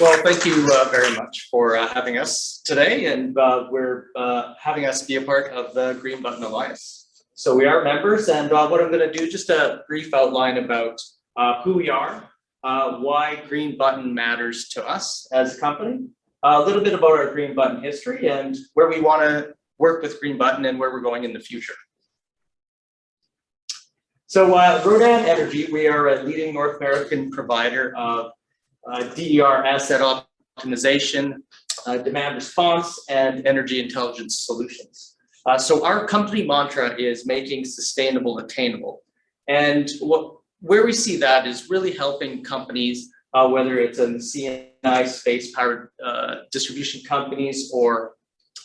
Well, thank you uh, very much for uh, having us today, and uh, we're uh, having us be a part of the Green Button Alliance. So we are members, and uh, what I'm going to do, just a brief outline about uh, who we are, why Green Button matters to us as a company, a little bit about our Green Button history, and where we want to work with Green Button and where we're going in the future. So uh, Rodan Energy, we are a leading North American provider of DER asset optimization, uh, demand response, and energy intelligence solutions. Uh, so our company mantra is making sustainable attainable. And what, where we see that is really helping companies, uh, whether it's in C&I space, power uh, distribution companies, or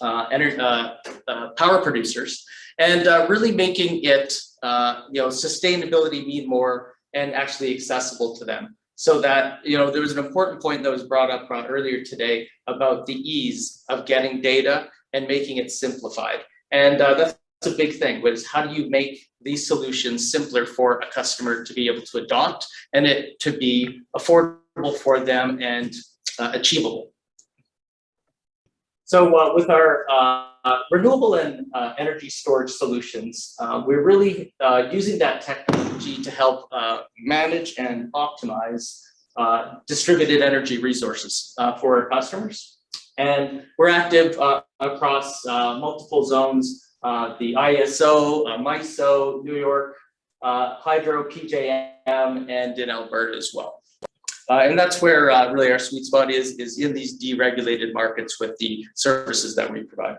uh, ener- uh, uh, power producers, and uh, really making it, uh, you know, sustainability mean more and actually accessible to them so that, you know, there was an important point that was brought up uh, earlier today about the ease of getting data and making it simplified. And uh, that's a big thing, was how do you make these solutions simpler for a customer to be able to adopt and it to be affordable for them and uh, achievable. So uh, with our uh, renewable and uh, energy storage solutions, uh, we're really uh, using that technology to help uh, manage and optimize distributed energy resources for our customers. And we're active across multiple zones, the ISO, MISO, New York, Hydro, PJM, and in Alberta as well. Uh, and that's where uh, really our sweet spot is, is in these deregulated markets with the services that we provide.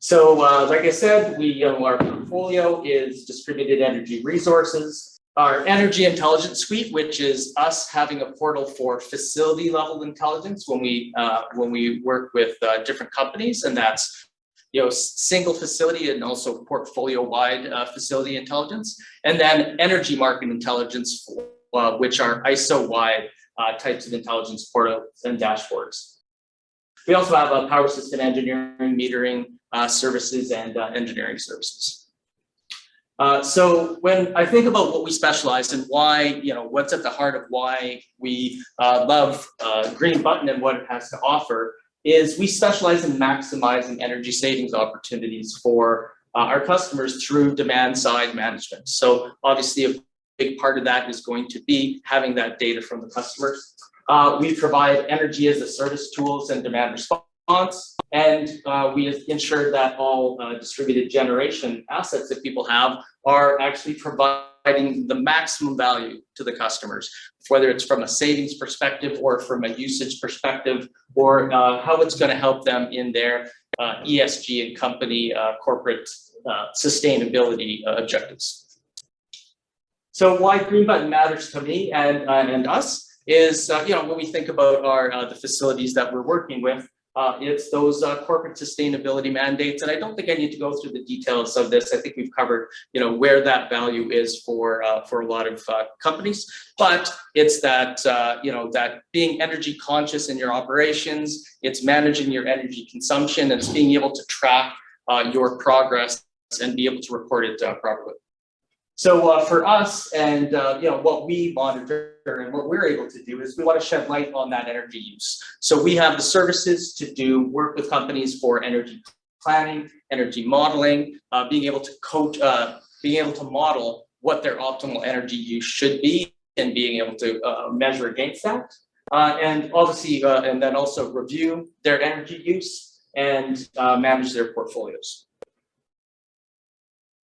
So uh, like I said, we, know, our portfolio is distributed energy resources. Our energy intelligence suite, which is us having a portal for facility level intelligence when we uh, when we work with uh, different companies, and that's you know single facility and also portfolio wide uh, facility intelligence, and then energy market intelligence, uh, which are ISO wide uh, types of intelligence portals and dashboards. We also have a power system engineering, metering uh, services, and uh, engineering services. Uh, so when I think about what we specialize and why, you know, what's at the heart of why we uh, love uh, Green Button and what it has to offer is we specialize in maximizing energy savings opportunities for uh, our customers through demand side management. So obviously a big part of that is going to be having that data from the customers. Uh, we provide energy as a service tools and demand response. And uh, we ensure that all uh, distributed generation assets that people have are actually providing the maximum value to the customers, whether it's from a savings perspective or from a usage perspective, or uh, how it's going to help them in their uh, ESG and company uh, corporate uh, sustainability objectives. So why Green Button matters to me and, and us is, you know, when we think about our the facilities that we're working with, uh, it's those uh, corporate sustainability mandates. And I don't think I need to go through the details of this. I think we've covered, you know, where that value is for uh, for a lot of uh, companies. But it's that, uh, you know, that being energy conscious in your operations, it's managing your energy consumption, it's being able to track uh, your progress and be able to report it properly. So uh, for us and uh, you know what we monitor and what we're able to do is we want to shed light on that energy use. So we have the services to do work with companies for energy planning, energy modeling, uh, being able to coach, uh, being able to model what their optimal energy use should be and being able to uh, measure against that. Uh, and obviously, and then also review their energy use and manage their portfolios.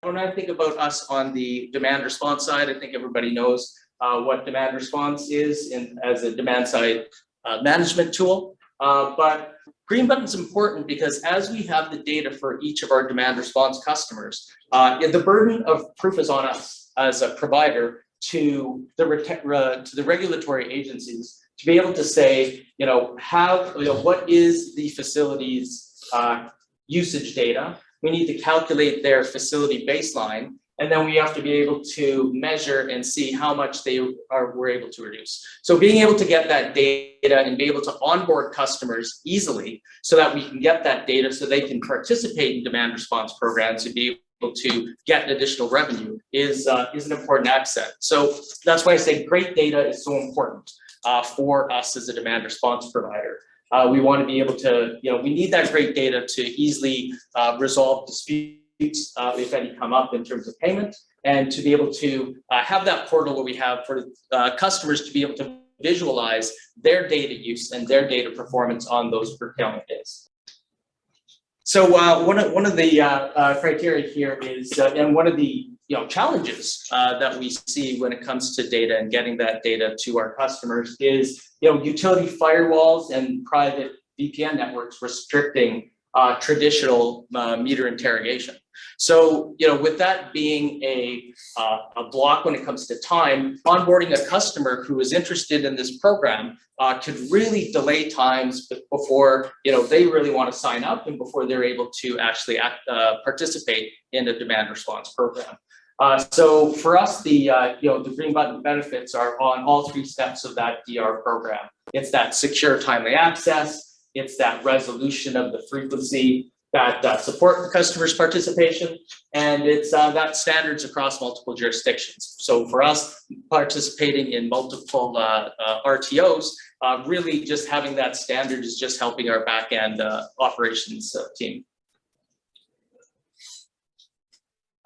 When I think about us on the demand response side, I think everybody knows uh, what demand response is in, as a demand side uh, management tool. Uh, but Green Button is important because as we have the data for each of our demand response customers, uh, the burden of proof is on us as a provider to the to the regulatory agencies to be able to say, you know, how, you know, what is the facility's uh, usage data? We need to calculate their facility baseline, and then we have to be able to measure and see how much they are were able to reduce. So being able to get that data and be able to onboard customers easily so that we can get that data so they can participate in demand response programs and be able to get additional revenue is, uh, is an important accent. So that's why I say great data is so important, uh, for us as a demand response provider. Uh, we want to be able to, you know, we need that great data to easily, uh, resolve disputes, uh, if any come up in terms of payment, and to be able to, uh, have that portal where we have for, uh, customers to be able to visualize their data use and their data performance on those curtailment days. So uh, one of one of the criteria here is, and one of the you know challenges uh, that we see when it comes to data and getting that data to our customers is you know utility firewalls and private VPN networks restricting uh, traditional uh, meter interrogation. So you know with that being a uh, a block when it comes to time, onboarding a customer who is interested in this program uh, could really delay times before, you know, they really want to sign up and before they're able to actually act, uh, participate in a demand response program. Uh, so for us, the, uh, you know, the green button benefits are on all three steps of that DR program. It's that secure timely access, it's that resolution of the frequency that uh, support the customer's participation, and it's uh, that standards across multiple jurisdictions. So for us, participating in multiple uh, RTOs, really just having that standard is just helping our back end uh, operations team.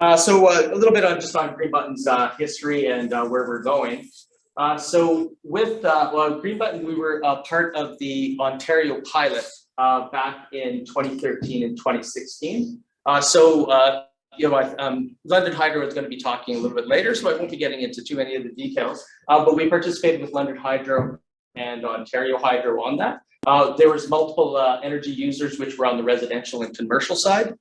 Uh, so uh, a little bit on just on Green Button's uh, history and uh, where we're going. Uh, so with uh, well, Green Button, we were part of the Ontario pilot back in 2013 and 2016. Uh, so you know, um, London Hydro is going to be talking a little bit later, so I won't be getting into too many of the details. But we participated with London Hydro and Ontario Hydro on that. There was multiple energy users which were on the residential and commercial side.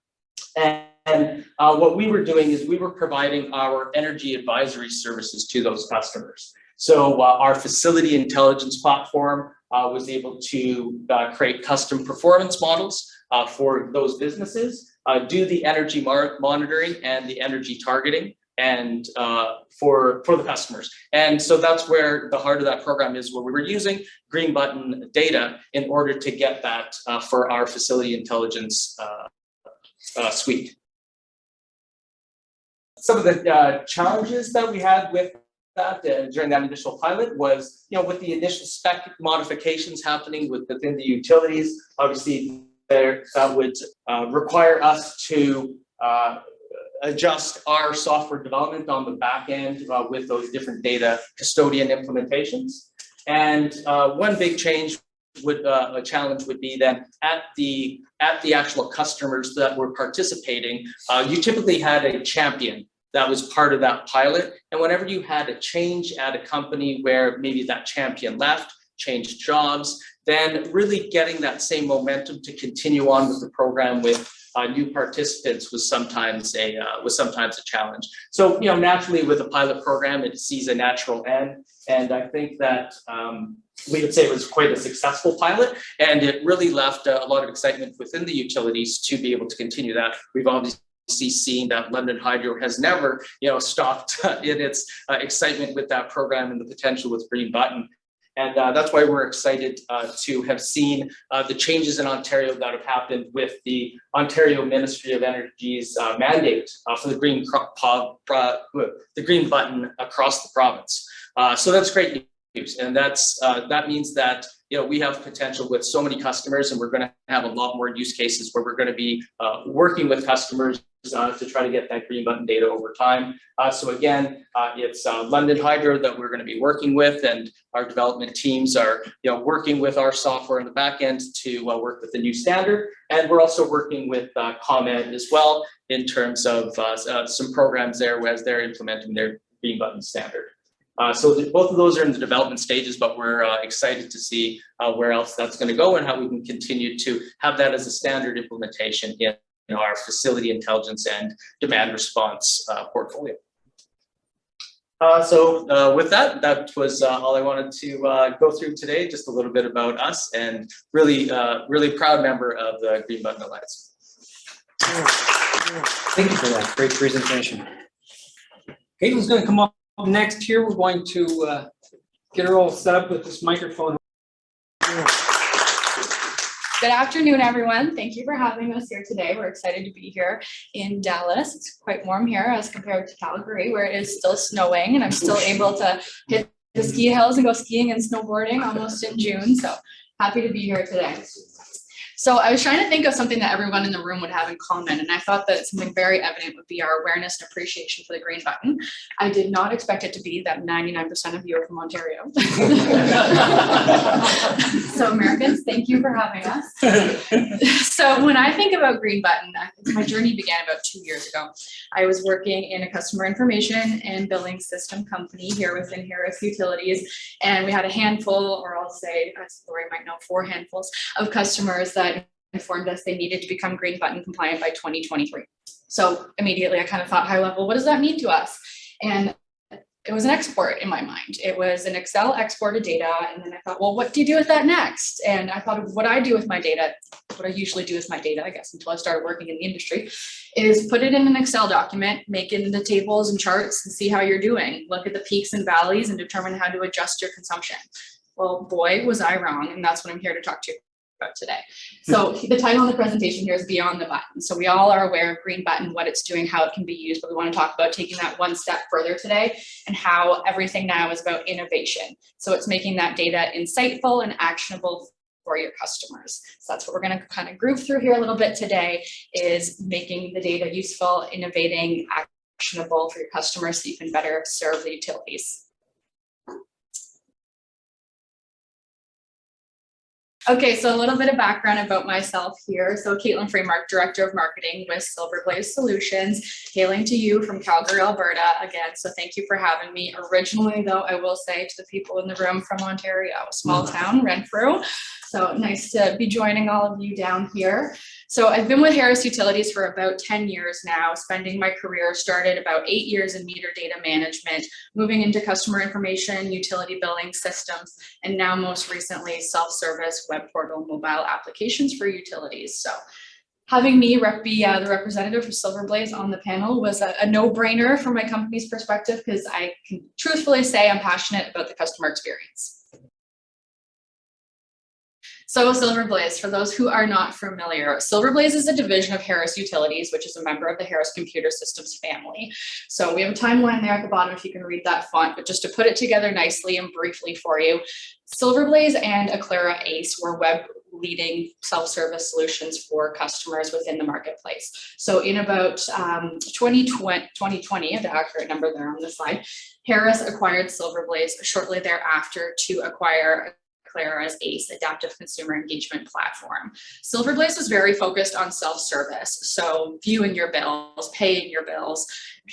And, and uh, what we were doing is we were providing our energy advisory services to those customers. So uh, our facility intelligence platform uh, was able to uh, create custom performance models uh, for those businesses, uh, do the energy monitoring and the energy targeting and for, for the customers. And so that's where the heart of that program is, where we were using green button data in order to get that for our facility intelligence uh, suite. Some of the uh, challenges that we had with that uh, during that initial pilot was, you know, with the initial spec modifications happening with within the utilities, obviously there that would uh, require us to uh, adjust our software development on the back end uh, with those different data custodian implementations. And uh, one big change would uh, a challenge would be then at the at the actual customers that were participating, uh, you typically had a champion that was part of that pilot. And whenever you had a change at a company where maybe that champion left, changed jobs, then really getting that same momentum to continue on with the program with uh, new participants was sometimes a uh, was sometimes a challenge. So you know, naturally with a pilot program, it sees a natural end, and I think that um, we would say it was quite a successful pilot, and it really left uh, a lot of excitement within the utilities to be able to continue that. We've obviously seen that London Hydro has never, you know, stopped in its uh, excitement with that program and the potential with Green Button. And uh, that's why we're excited uh, to have seen uh, the changes in Ontario that have happened with the Ontario Ministry of Energy's uh, mandate uh, for the green the green button across the province. So that's great news, and that's that means that you know we have potential with so many customers, and we're going to have a lot more use cases where we're going to be working with customers uh, to try to get that green button data over time. Uh, so again, uh, it's uh, London Hydro that we're going to be working with, and our development teams are you know working with our software in the back end to uh, work with the new standard, and we're also working with uh, ComEd as well in terms of some programs there as they're implementing their green button standard. Uh, so the, both of those are in the development stages, but we're uh, excited to see uh, where else that's going to go and how we can continue to have that as a standard implementation in, in our facility intelligence and demand response uh, portfolio. Uh, so uh, with that, that was uh, all I wanted to uh, go through today, just a little bit about us and really, uh, really proud member of the Green Button Alliance. Thank you for that. Great presentation. Caitlin's gonna come up next here. We're going to uh, get her all set up with this microphone. Good afternoon, everyone. Thank you for having us here today. We're excited to be here in Dallas. It's quite warm here as compared to Calgary, where it is still snowing, and I'm still able to hit the ski hills and go skiing and snowboarding almost in June. So happy to be here today. So I was trying to think of something that everyone in the room would have in common, and I thought that something very evident would be our awareness and appreciation for the green button. I did not expect it to be that ninety-nine percent of you are from Ontario. So Americans, thank you for having us. So when I think about Green Button, my journey began about two years ago. I was working in a customer information and billing system company here within Harris Utilities. And we had a handful, or I'll say, as Lori might know, four handfuls of customers that informed us they needed to become Green Button compliant by twenty twenty-three. So immediately I kind of thought high level, what does that mean to us? And it was an export in my mind. It was an Excel export of data. And then I thought, well, what do you do with that next? And I thought of what I do with my data, what I usually do with my data, I guess, until I started working in the industry, is put it in an Excel document, make it into tables and charts and see how you're doing. Look at the peaks and valleys and determine how to adjust your consumption. Well, boy, was I wrong. And that's what I'm here to talk to you about today. So the title of the presentation here is Beyond the Button. So we all are aware of Green Button, what it's doing, how it can be used, but we want to talk about taking that one step further today and how everything now is about innovation. So it's making that data insightful and actionable for your customers. So that's what we're going to kind of groove through here a little bit today is making the data useful, innovating, actionable for your customers so you can better serve the utilities. Okay, so a little bit of background about myself here. So Caitlin Freemark, Director of Marketing with Silver Blaze Solutions, hailing to you from Calgary, Alberta again. So thank you for having me. Originally, though, I will say to the people in the room from Ontario, small mm. town, Renfrew. So nice to be joining all of you down here. So I've been with Harris Utilities for about 10 years now, spending my career started about eight years in meter data management, moving into customer information, utility billing systems, and now most recently self-service web portal mobile applications for utilities. So having me rep be uh, the representative for Silver Blaze on the panel was a, a no-brainer from my company's perspective because I can truthfully say I'm passionate about the customer experience. So Silver Blaze, for those who are not familiar, Silver Blaze is a division of Harris Utilities, which is a member of the Harris Computer Systems family. So we have a timeline there at the bottom if you can read that font, but just to put it together nicely and briefly for you, Silver Blaze and Aclara Ace were web leading self-service solutions for customers within the marketplace. So in about um, 2020, 2020, the accurate number there on the slide, Harris acquired Silver Blaze shortly thereafter to acquire Aclara's ACE, Adaptive Consumer Engagement Platform. Silverblaze was very focused on self-service, so viewing your bills, paying your bills,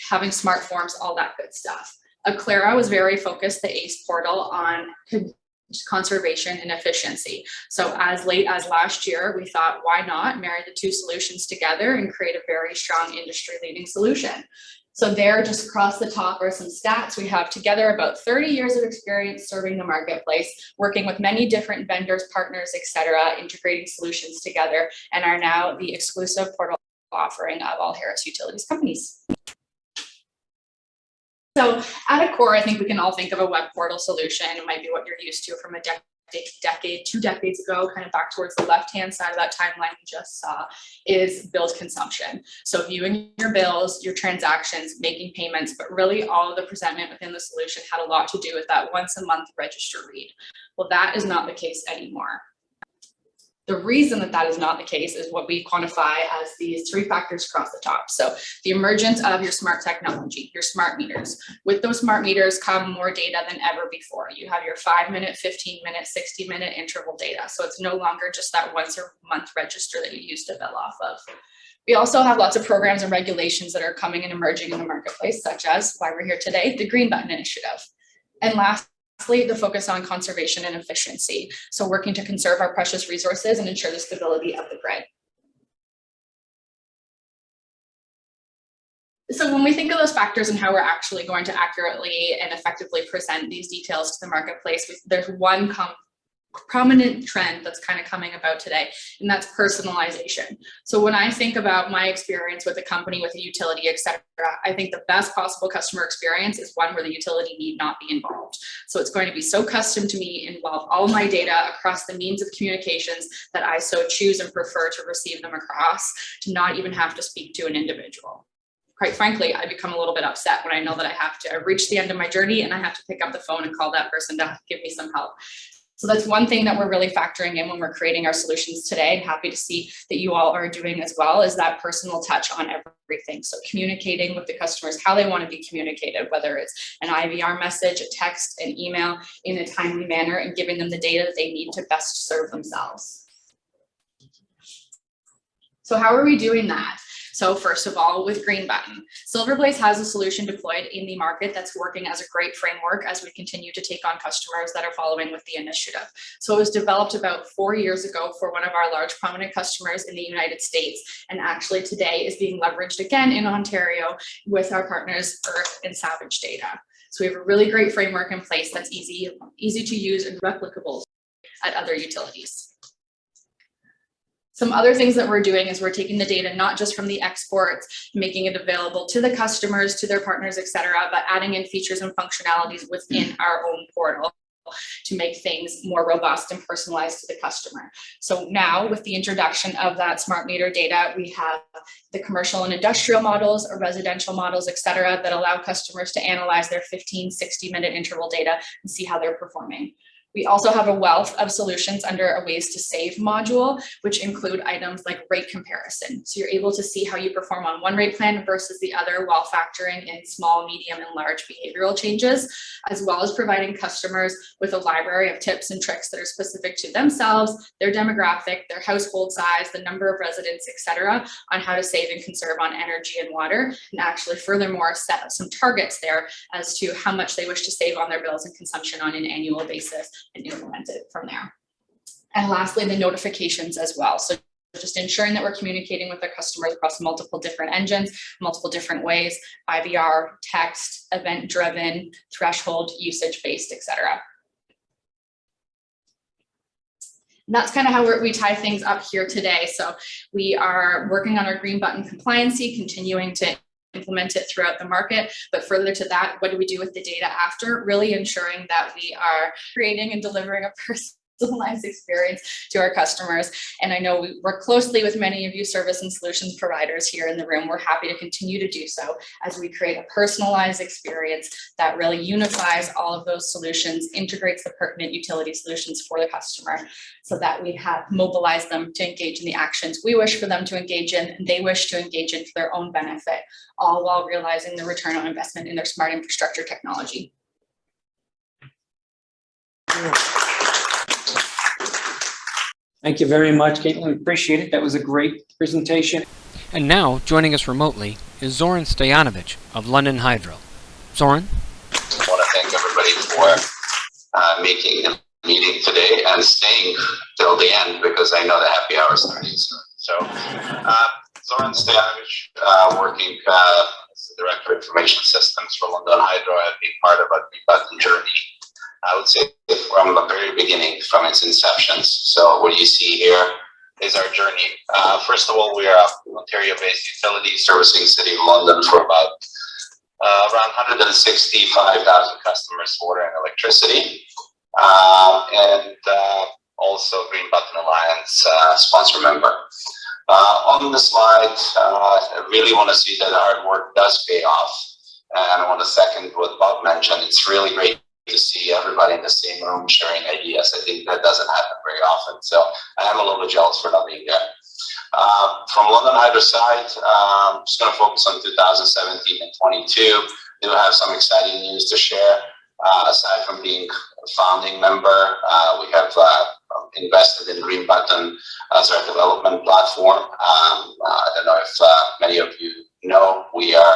having smart forms, all that good stuff. Aclara was very focused, the ACE portal, on conservation and efficiency. So as late as last year, we thought, why not marry the two solutions together and create a very strong industry leading solution. So there, just across the top are some stats. We have together about 30 years of experience serving the marketplace, working with many different vendors, partners, et cetera, integrating solutions together, and are now the exclusive portal offering of all Harris Utilities companies. So at a core, I think we can all think of a web portal solution. It might be what you're used to from a decade, two decades ago, kind of back towards the left-hand side of that timeline you just saw, is billed consumption. So viewing your bills, your transactions, making payments, but really all of the presentment within the solution had a lot to do with that once a month register read. Well, that is not the case anymore. The reason that that is not the case is what we quantify as these three factors across the top. So the emergence of your smart technology, your smart meters. With those smart meters come more data than ever before. You have your five minute, 15 minute, 60 minute interval data. So it's no longer just that once a month register that you used to bill off of. We also have lots of programs and regulations that are coming and emerging in the marketplace, such as why we're here today, the Green Button Initiative. And last Lastly, the focus on conservation and efficiency. So working to conserve our precious resources and ensure the stability of the grid. So when we think of those factors and how we're actually going to accurately and effectively present these details to the marketplace, there's one prominent trend that's kind of coming about today, and that's personalization. So when I think about my experience with a company, with a utility, etc., I think the best possible customer experience is one where the utility need not be involved. So it's going to be so custom to me, involve all my data across the means of communications that I so choose and prefer to receive them across, to not even have to speak to an individual quite frankly, I become a little bit upset when I know that I have to, I've reached the end of my journey and I have to pick up the phone and call that person to give me some help. So that's one thing that we're really factoring in when we're creating our solutions today. and happy to see that you all are doing as well is that personal touch on everything. So communicating with the customers, how they want to be communicated, whether it's an IVR message, a text, an email in a timely manner and giving them the data that they need to best serve themselves. So how are we doing that? So first of all, with Green Button, Silverblaze has a solution deployed in the market that's working as a great framework as we continue to take on customers that are following with the initiative. So it was developed about four years ago for one of our large prominent customers in the United States, and actually today is being leveraged again in Ontario with our partners Earth and Savage Data. So we have a really great framework in place that's easy, easy to use and replicable at other utilities. Some other things that we're doing is we're taking the data not just from the exports, making it available to the customers, to their partners, et cetera, but adding in features and functionalities within mm. our own portal to make things more robust and personalized to the customer. So now with the introduction of that smart meter data, we have the commercial and industrial models or residential models, et cetera, that allow customers to analyze their 15, 60 minute interval data and see how they're performing. We also have a wealth of solutions under a ways to save module, which include items like rate comparison. So you're able to see how you perform on one rate plan versus the other while factoring in small, medium, and large behavioral changes, as well as providing customers with a library of tips and tricks that are specific to themselves, their demographic, their household size, the number of residents, etc., on how to save and conserve on energy and water, and actually furthermore set some targets there as to how much they wish to save on their bills and consumption on an annual basis and implement it from there. And lastly, the notifications as well. So just ensuring that we're communicating with our customers across multiple different engines, multiple different ways, IVR, text, event-driven, threshold, usage-based, etc. And that's kind of how we tie things up here today. So we are working on our green button compliancy, continuing to implement it throughout the market. But further to that, what do we do with the data after? Really ensuring that we are creating and delivering a person personalized experience to our customers. And I know we work closely with many of you service and solutions providers here in the room. We're happy to continue to do so as we create a personalized experience that really unifies all of those solutions, integrates the pertinent utility solutions for the customer so that we have mobilized them to engage in the actions we wish for them to engage in and they wish to engage in for their own benefit, all while realizing the return on investment in their smart infrastructure technology. Thank you very much, Caitlin. Appreciate it. That was a great presentation. And now, joining us remotely is Zoran Stojanovic of London Hydro. Zoran? I want to thank everybody for uh, making the meeting today and staying till the end because I know the happy hour is starting soon. So, uh, Zoran Stojanovic, uh, working uh, as the Director of Information Systems for London Hydro. I've been part of a button journey I would say from the very beginning, from its inceptions. So what you see here is our journey. Uh, first of all, we are an Ontario-based utility servicing City of London for about uh, around 165,000 customers, water and electricity. Uh, and uh, also Green Button Alliance uh, sponsor member. Uh, on the slide, I really want to see that hard work does pay off. And I want to second what Bob mentioned. It's really great to see everybody in the same room sharing ideas. I think that doesn't happen very often. So I am a little bit jealous for not being there. Uh, from London Hydro side, um, I'm just going to focus on 2017 and 22. We do have some exciting news to share. Uh, aside from being a founding member, uh, we have uh, invested in Green Button as our development platform. Um, I don't know if uh, many of you know, we are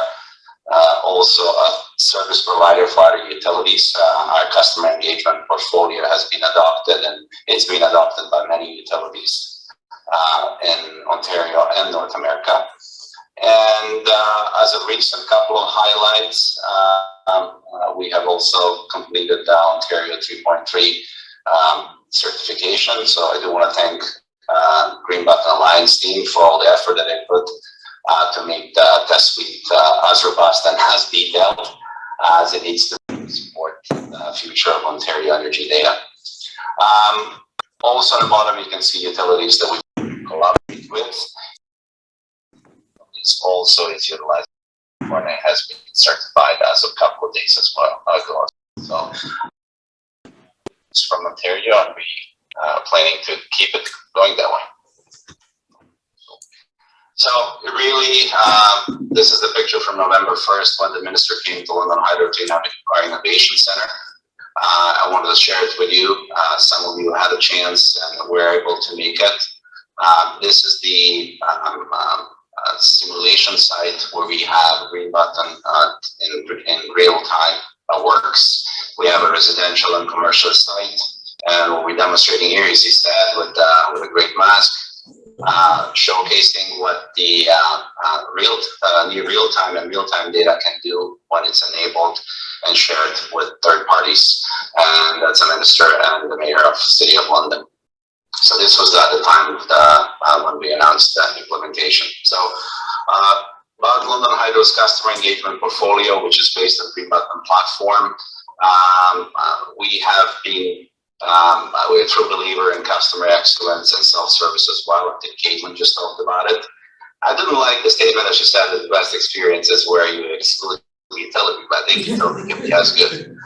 uh, also a service provider for other utilities. Uh, our customer engagement portfolio has been adopted and it's been adopted by many utilities uh, in Ontario and North America. And uh, as a recent couple of highlights, uh, um, uh, we have also completed the Ontario 3.3 um, certification. So I do want to thank Green Button Alliance team for all the effort that they put to make the test suite uh, as robust and as detailed as it needs to support the future of Ontario energy data. Um, also on the bottom, you can see utilities that we collaborate with. This also is utilized when it has been certified as a couple of days as well ago. So it's from Ontario and we uh, planning to keep it going that way. So really, um, this is the picture from November 1st when the minister came to London Hydro to innovation center. Uh, I wanted to share it with you. Uh, some of you had a chance and were able to make it. Uh, this is the um, um, uh, simulation site where we have Green Button uh, in, in real time works. We have a residential and commercial site. And what we're demonstrating here is instead with, uh, with a great mask, uh, showcasing what the uh, uh, real, uh, near real-time and real-time data can do when it's enabled and shared with third parties. And that's a minister and the mayor of City of London. So this was at the time the, uh, when we announced the implementation. So uh, about London Hydro's customer engagement portfolio, which is based on Green Button platform, um, uh, we have been um, we're a true believer in customer excellence and self-service as well. I think Caitlin just talked about it. I didn't like the statement that she said that the best experience is where you exclude utility, but I think utility can be as good.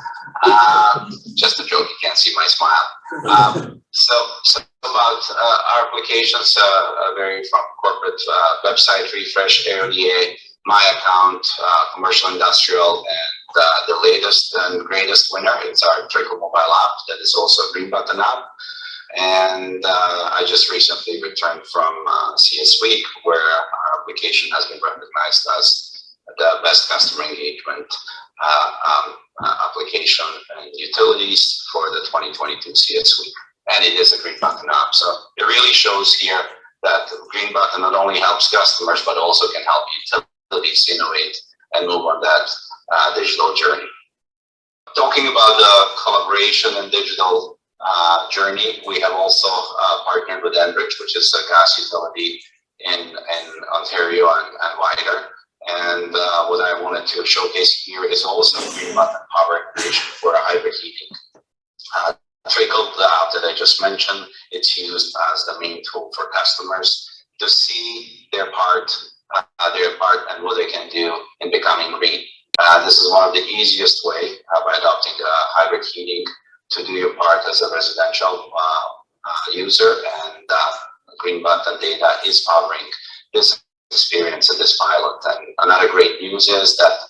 Um, just a joke, you can't see my smile. Um, so, so about uh, our applications, uh, vary from corporate uh, website refresh, AODA, my account, uh, commercial industrial, and uh, the latest and greatest winner. It's our Trickl mobile app that is also a Green Button app. And uh, I just recently returned from uh, CS Week where our application has been recognized as the best customer engagement uh, um, uh, application and utilities for the 2022 CS Week. And it is a Green Button app. So it really shows here that Green Button not only helps customers, but also can help utilities innovate and move on that uh, digital journey. Talking about the collaboration and digital uh, journey, we have also uh, partnered with Enbridge, which is a gas utility in, in Ontario and, and wider. And uh, what I wanted to showcase here is also green button power integration for hybrid heating. Uh, Trickl, app that I just mentioned, it's used as the main tool for customers to see their part, uh, their part and what they can do in becoming green. Uh, this is one of the easiest way uh, by adopting hybrid heating to do your part as a residential uh, uh, user and uh, green button data is powering this experience in this pilot. And another great news is that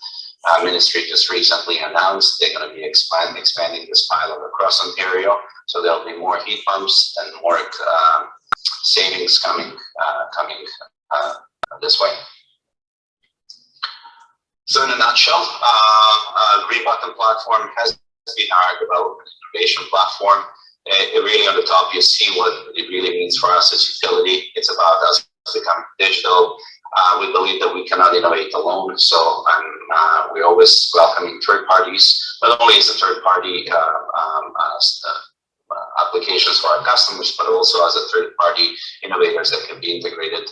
uh, ministry just recently announced they're going to be expand, expanding this pilot across Ontario. So there'll be more heat pumps and more um, savings coming coming this way. So in a nutshell, uh, uh, Green Button platform has been our development innovation platform. It really on the top, you see what it really means for us as utility. It's about us becoming digital. Uh, we believe that we cannot innovate alone. So um, uh, we're always welcoming third parties, not only as a third party uh, um, uh, applications for our customers, but also as a third party innovators that can be integrated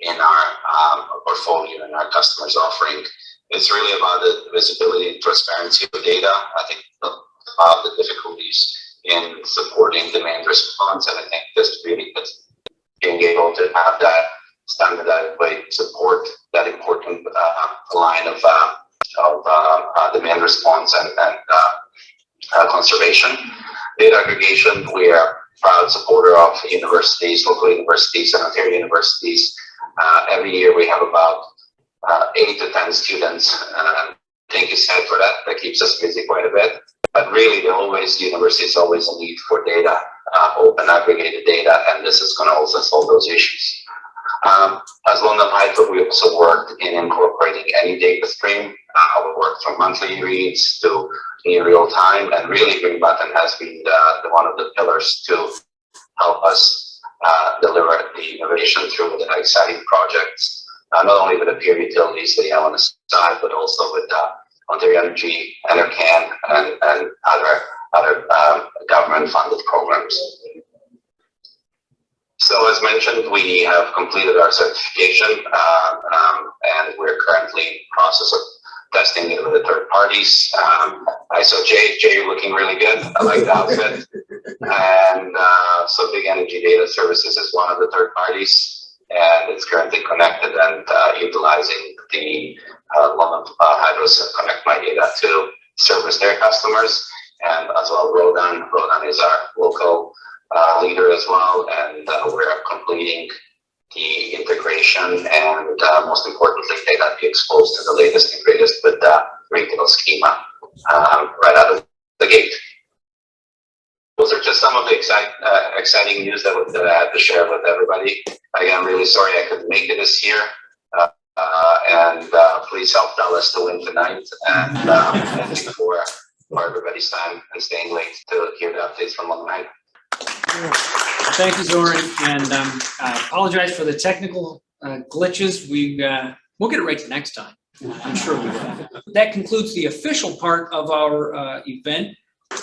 in our um, portfolio and our customers offering it's really about the visibility and transparency of data. I think about the difficulties in supporting demand response, and I think this really is being able to have that standardized way support that important uh, line of uh, of uh, uh demand response and, and uh, uh, conservation. Data aggregation, we are proud supporter of universities, local universities, and Ontario universities. every year we have about uh, eight to 10 students. Uh, thank you, Syed, for that. That keeps us busy quite a bit. But really, the always university is always a need for data, uh, open aggregated data, and this is going to also solve those issues. Um, as London Hydro, we also worked in incorporating any data stream. Uh, we worked from monthly reads to near real time, and really Green Button has been the, the one of the pillars to help us uh, deliver the innovation through the exciting projects uh, not only with the peer utilities that you have on the side, but also with uh, Ontario Energy, NRCan, and, and other other um, government government-funded programs. So as mentioned, we have completed our certification, uh, um, and we're currently in the process of testing it with the third parties. Um, I saw Jay, Jay looking really good. I like the outfit. And, uh, so Big Energy Data Services is one of the third parties. And it's currently connected and, uh, utilizing the, uh, London uh, Hydro's Connect My Data to service their customers. And as well, Rodan, Rodan is our local, uh, leader as well. And, uh, we're completing the integration and uh, most importantly, they got be exposed to the latest and greatest with the retail schema um, right out of the gate. Those are just some of the excite, uh, exciting news that, that I had to share with everybody. Again, I'm really sorry I couldn't make it this year. Uh, uh, and uh, please help Dallas to win tonight. And um, thank you for, for everybody's time and staying late to hear the updates from Night. Thank you, Zoran, and um, I apologize for the technical uh, glitches. We, uh, we'll get it right next time. I'm sure we will. That concludes the official part of our event.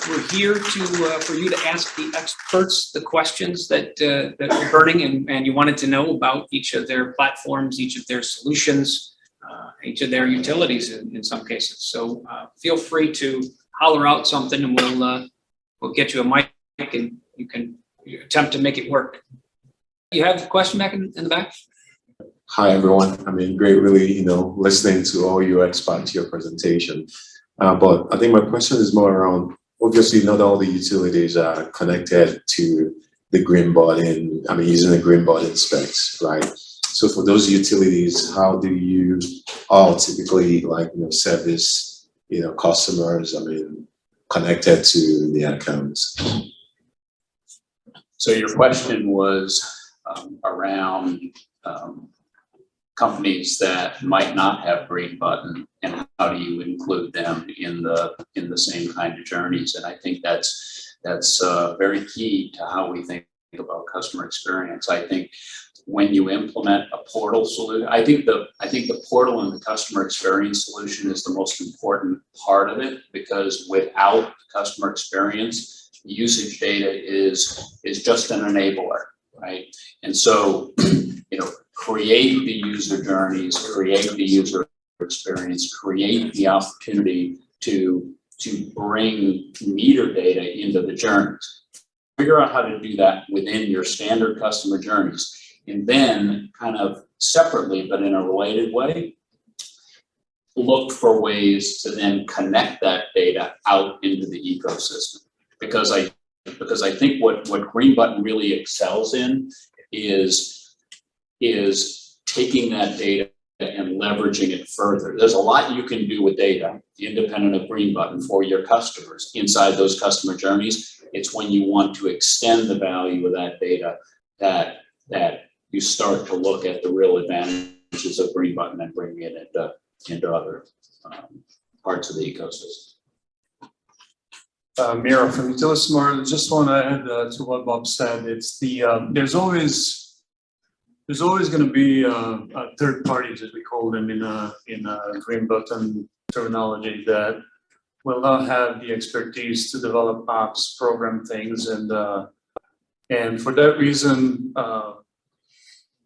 We're here to, uh, for you to ask the experts the questions that, uh, that you're hearing and, and you wanted to know about each of their platforms, each of their solutions, uh, each of their utilities in, in some cases. So uh, feel free to holler out something and we'll, uh, we'll get you a mic and you can attempt to make it work. You have a question back in, in the back? Hi, everyone. I mean, great, really, you know, listening to all your experts, your presentation. Uh, but I think my question is more around, obviously, not all the utilities are connected to the green button, I mean, using the green button specs, right? So for those utilities, how do you all typically like, you know, service, you know, customers, I mean, connected to the accounts? So your question was um, around um, companies that might not have green button and how do you include them in the in the same kind of journeys? And I think that's that's uh, very key to how we think about customer experience. I think when you implement a portal solution, I think the I think the portal and the customer experience solution is the most important part of it because without customer experience, usage data is is just an enabler, right? And so, create the user journeys, create the user experience, create the opportunity to to bring meter data into the journeys. Figure out how to do that within your standard customer journeys. And then kind of separately, but in a related way, look for ways to then connect that data out into the ecosystem because I because I think what what Green Button really excels in is is taking that data and leveraging it further. There's a lot you can do with data, independent of Green Button, for your customers inside those customer journeys. It's when you want to extend the value of that data that that you start to look at the real advantages of Green Button and bringing it into into other um, parts of the ecosystem. Uh, Mira from Utilismart, just want to add uh, to what Bob said, it's the, um, there's always, there's always going to be uh, uh, third parties, as we call them in a, in green button terminology that will not have the expertise to develop apps, program things, and uh, and for that reason, uh,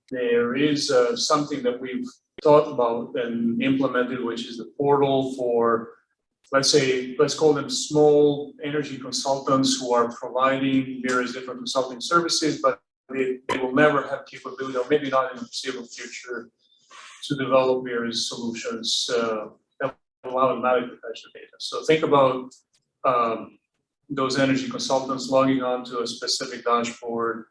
there is uh, something that we've thought about and implemented, which is the portal for let's say, let's call them small energy consultants who are providing various different consulting services, but they, they will never have capability, or maybe not in the foreseeable future, to develop various solutions uh, that will automatically fetch the data. So think about um, those energy consultants logging on to a specific dashboard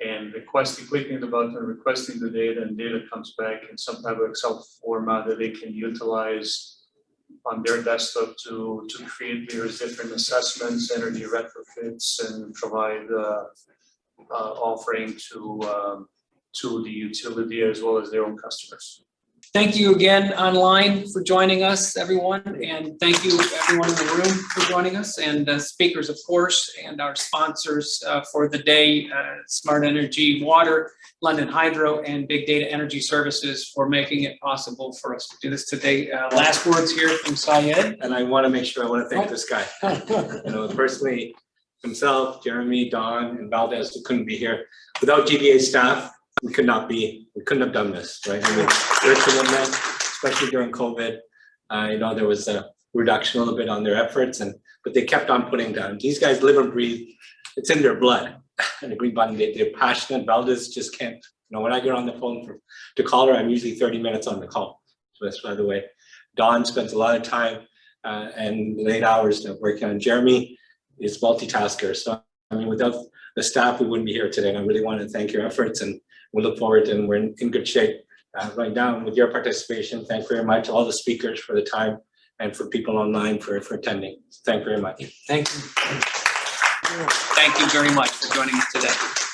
and requesting, clicking the button, requesting the data, and data comes back in some type of Excel format that they can utilize on their desktop to, to create various different assessments, energy retrofits, and provide uh, uh, offering to, um, to the utility as well as their own customers. Thank you again online for joining us, everyone, and thank you everyone in the room for joining us, and uh, speakers, of course, and our sponsors uh, for the day, uh, Smart Energy Water, London Hydro, and Big Data Energy Services for making it possible for us to do this today. Uh, last words here from Syed. And I want to make sure, I want to thank this guy. You know, personally, himself, Jeremy, Don, and Valdez, who couldn't be here. Without GBA staff, we could not be, we couldn't have done this, right? I mean, their commitment, especially during COVID. I know there was a reduction a little bit on their efforts and, but they kept on putting down. These guys live and breathe, it's in their blood. And the Green Button, they, they're passionate. Valdez just can't, you know, when I get on the phone for, to call her, I'm usually thirty minutes on the call. So that's by the way. Don spends a lot of time uh, and late hours working on Jeremy is multitasker. So I mean, without the staff, we wouldn't be here today. And I really want to thank your efforts and we look forward and we're in, in good shape uh, right now with your participation. Thank you very much, all the speakers for the time and for people online for, for attending. Thank you very much. Thank you. Thank you very much for joining us today.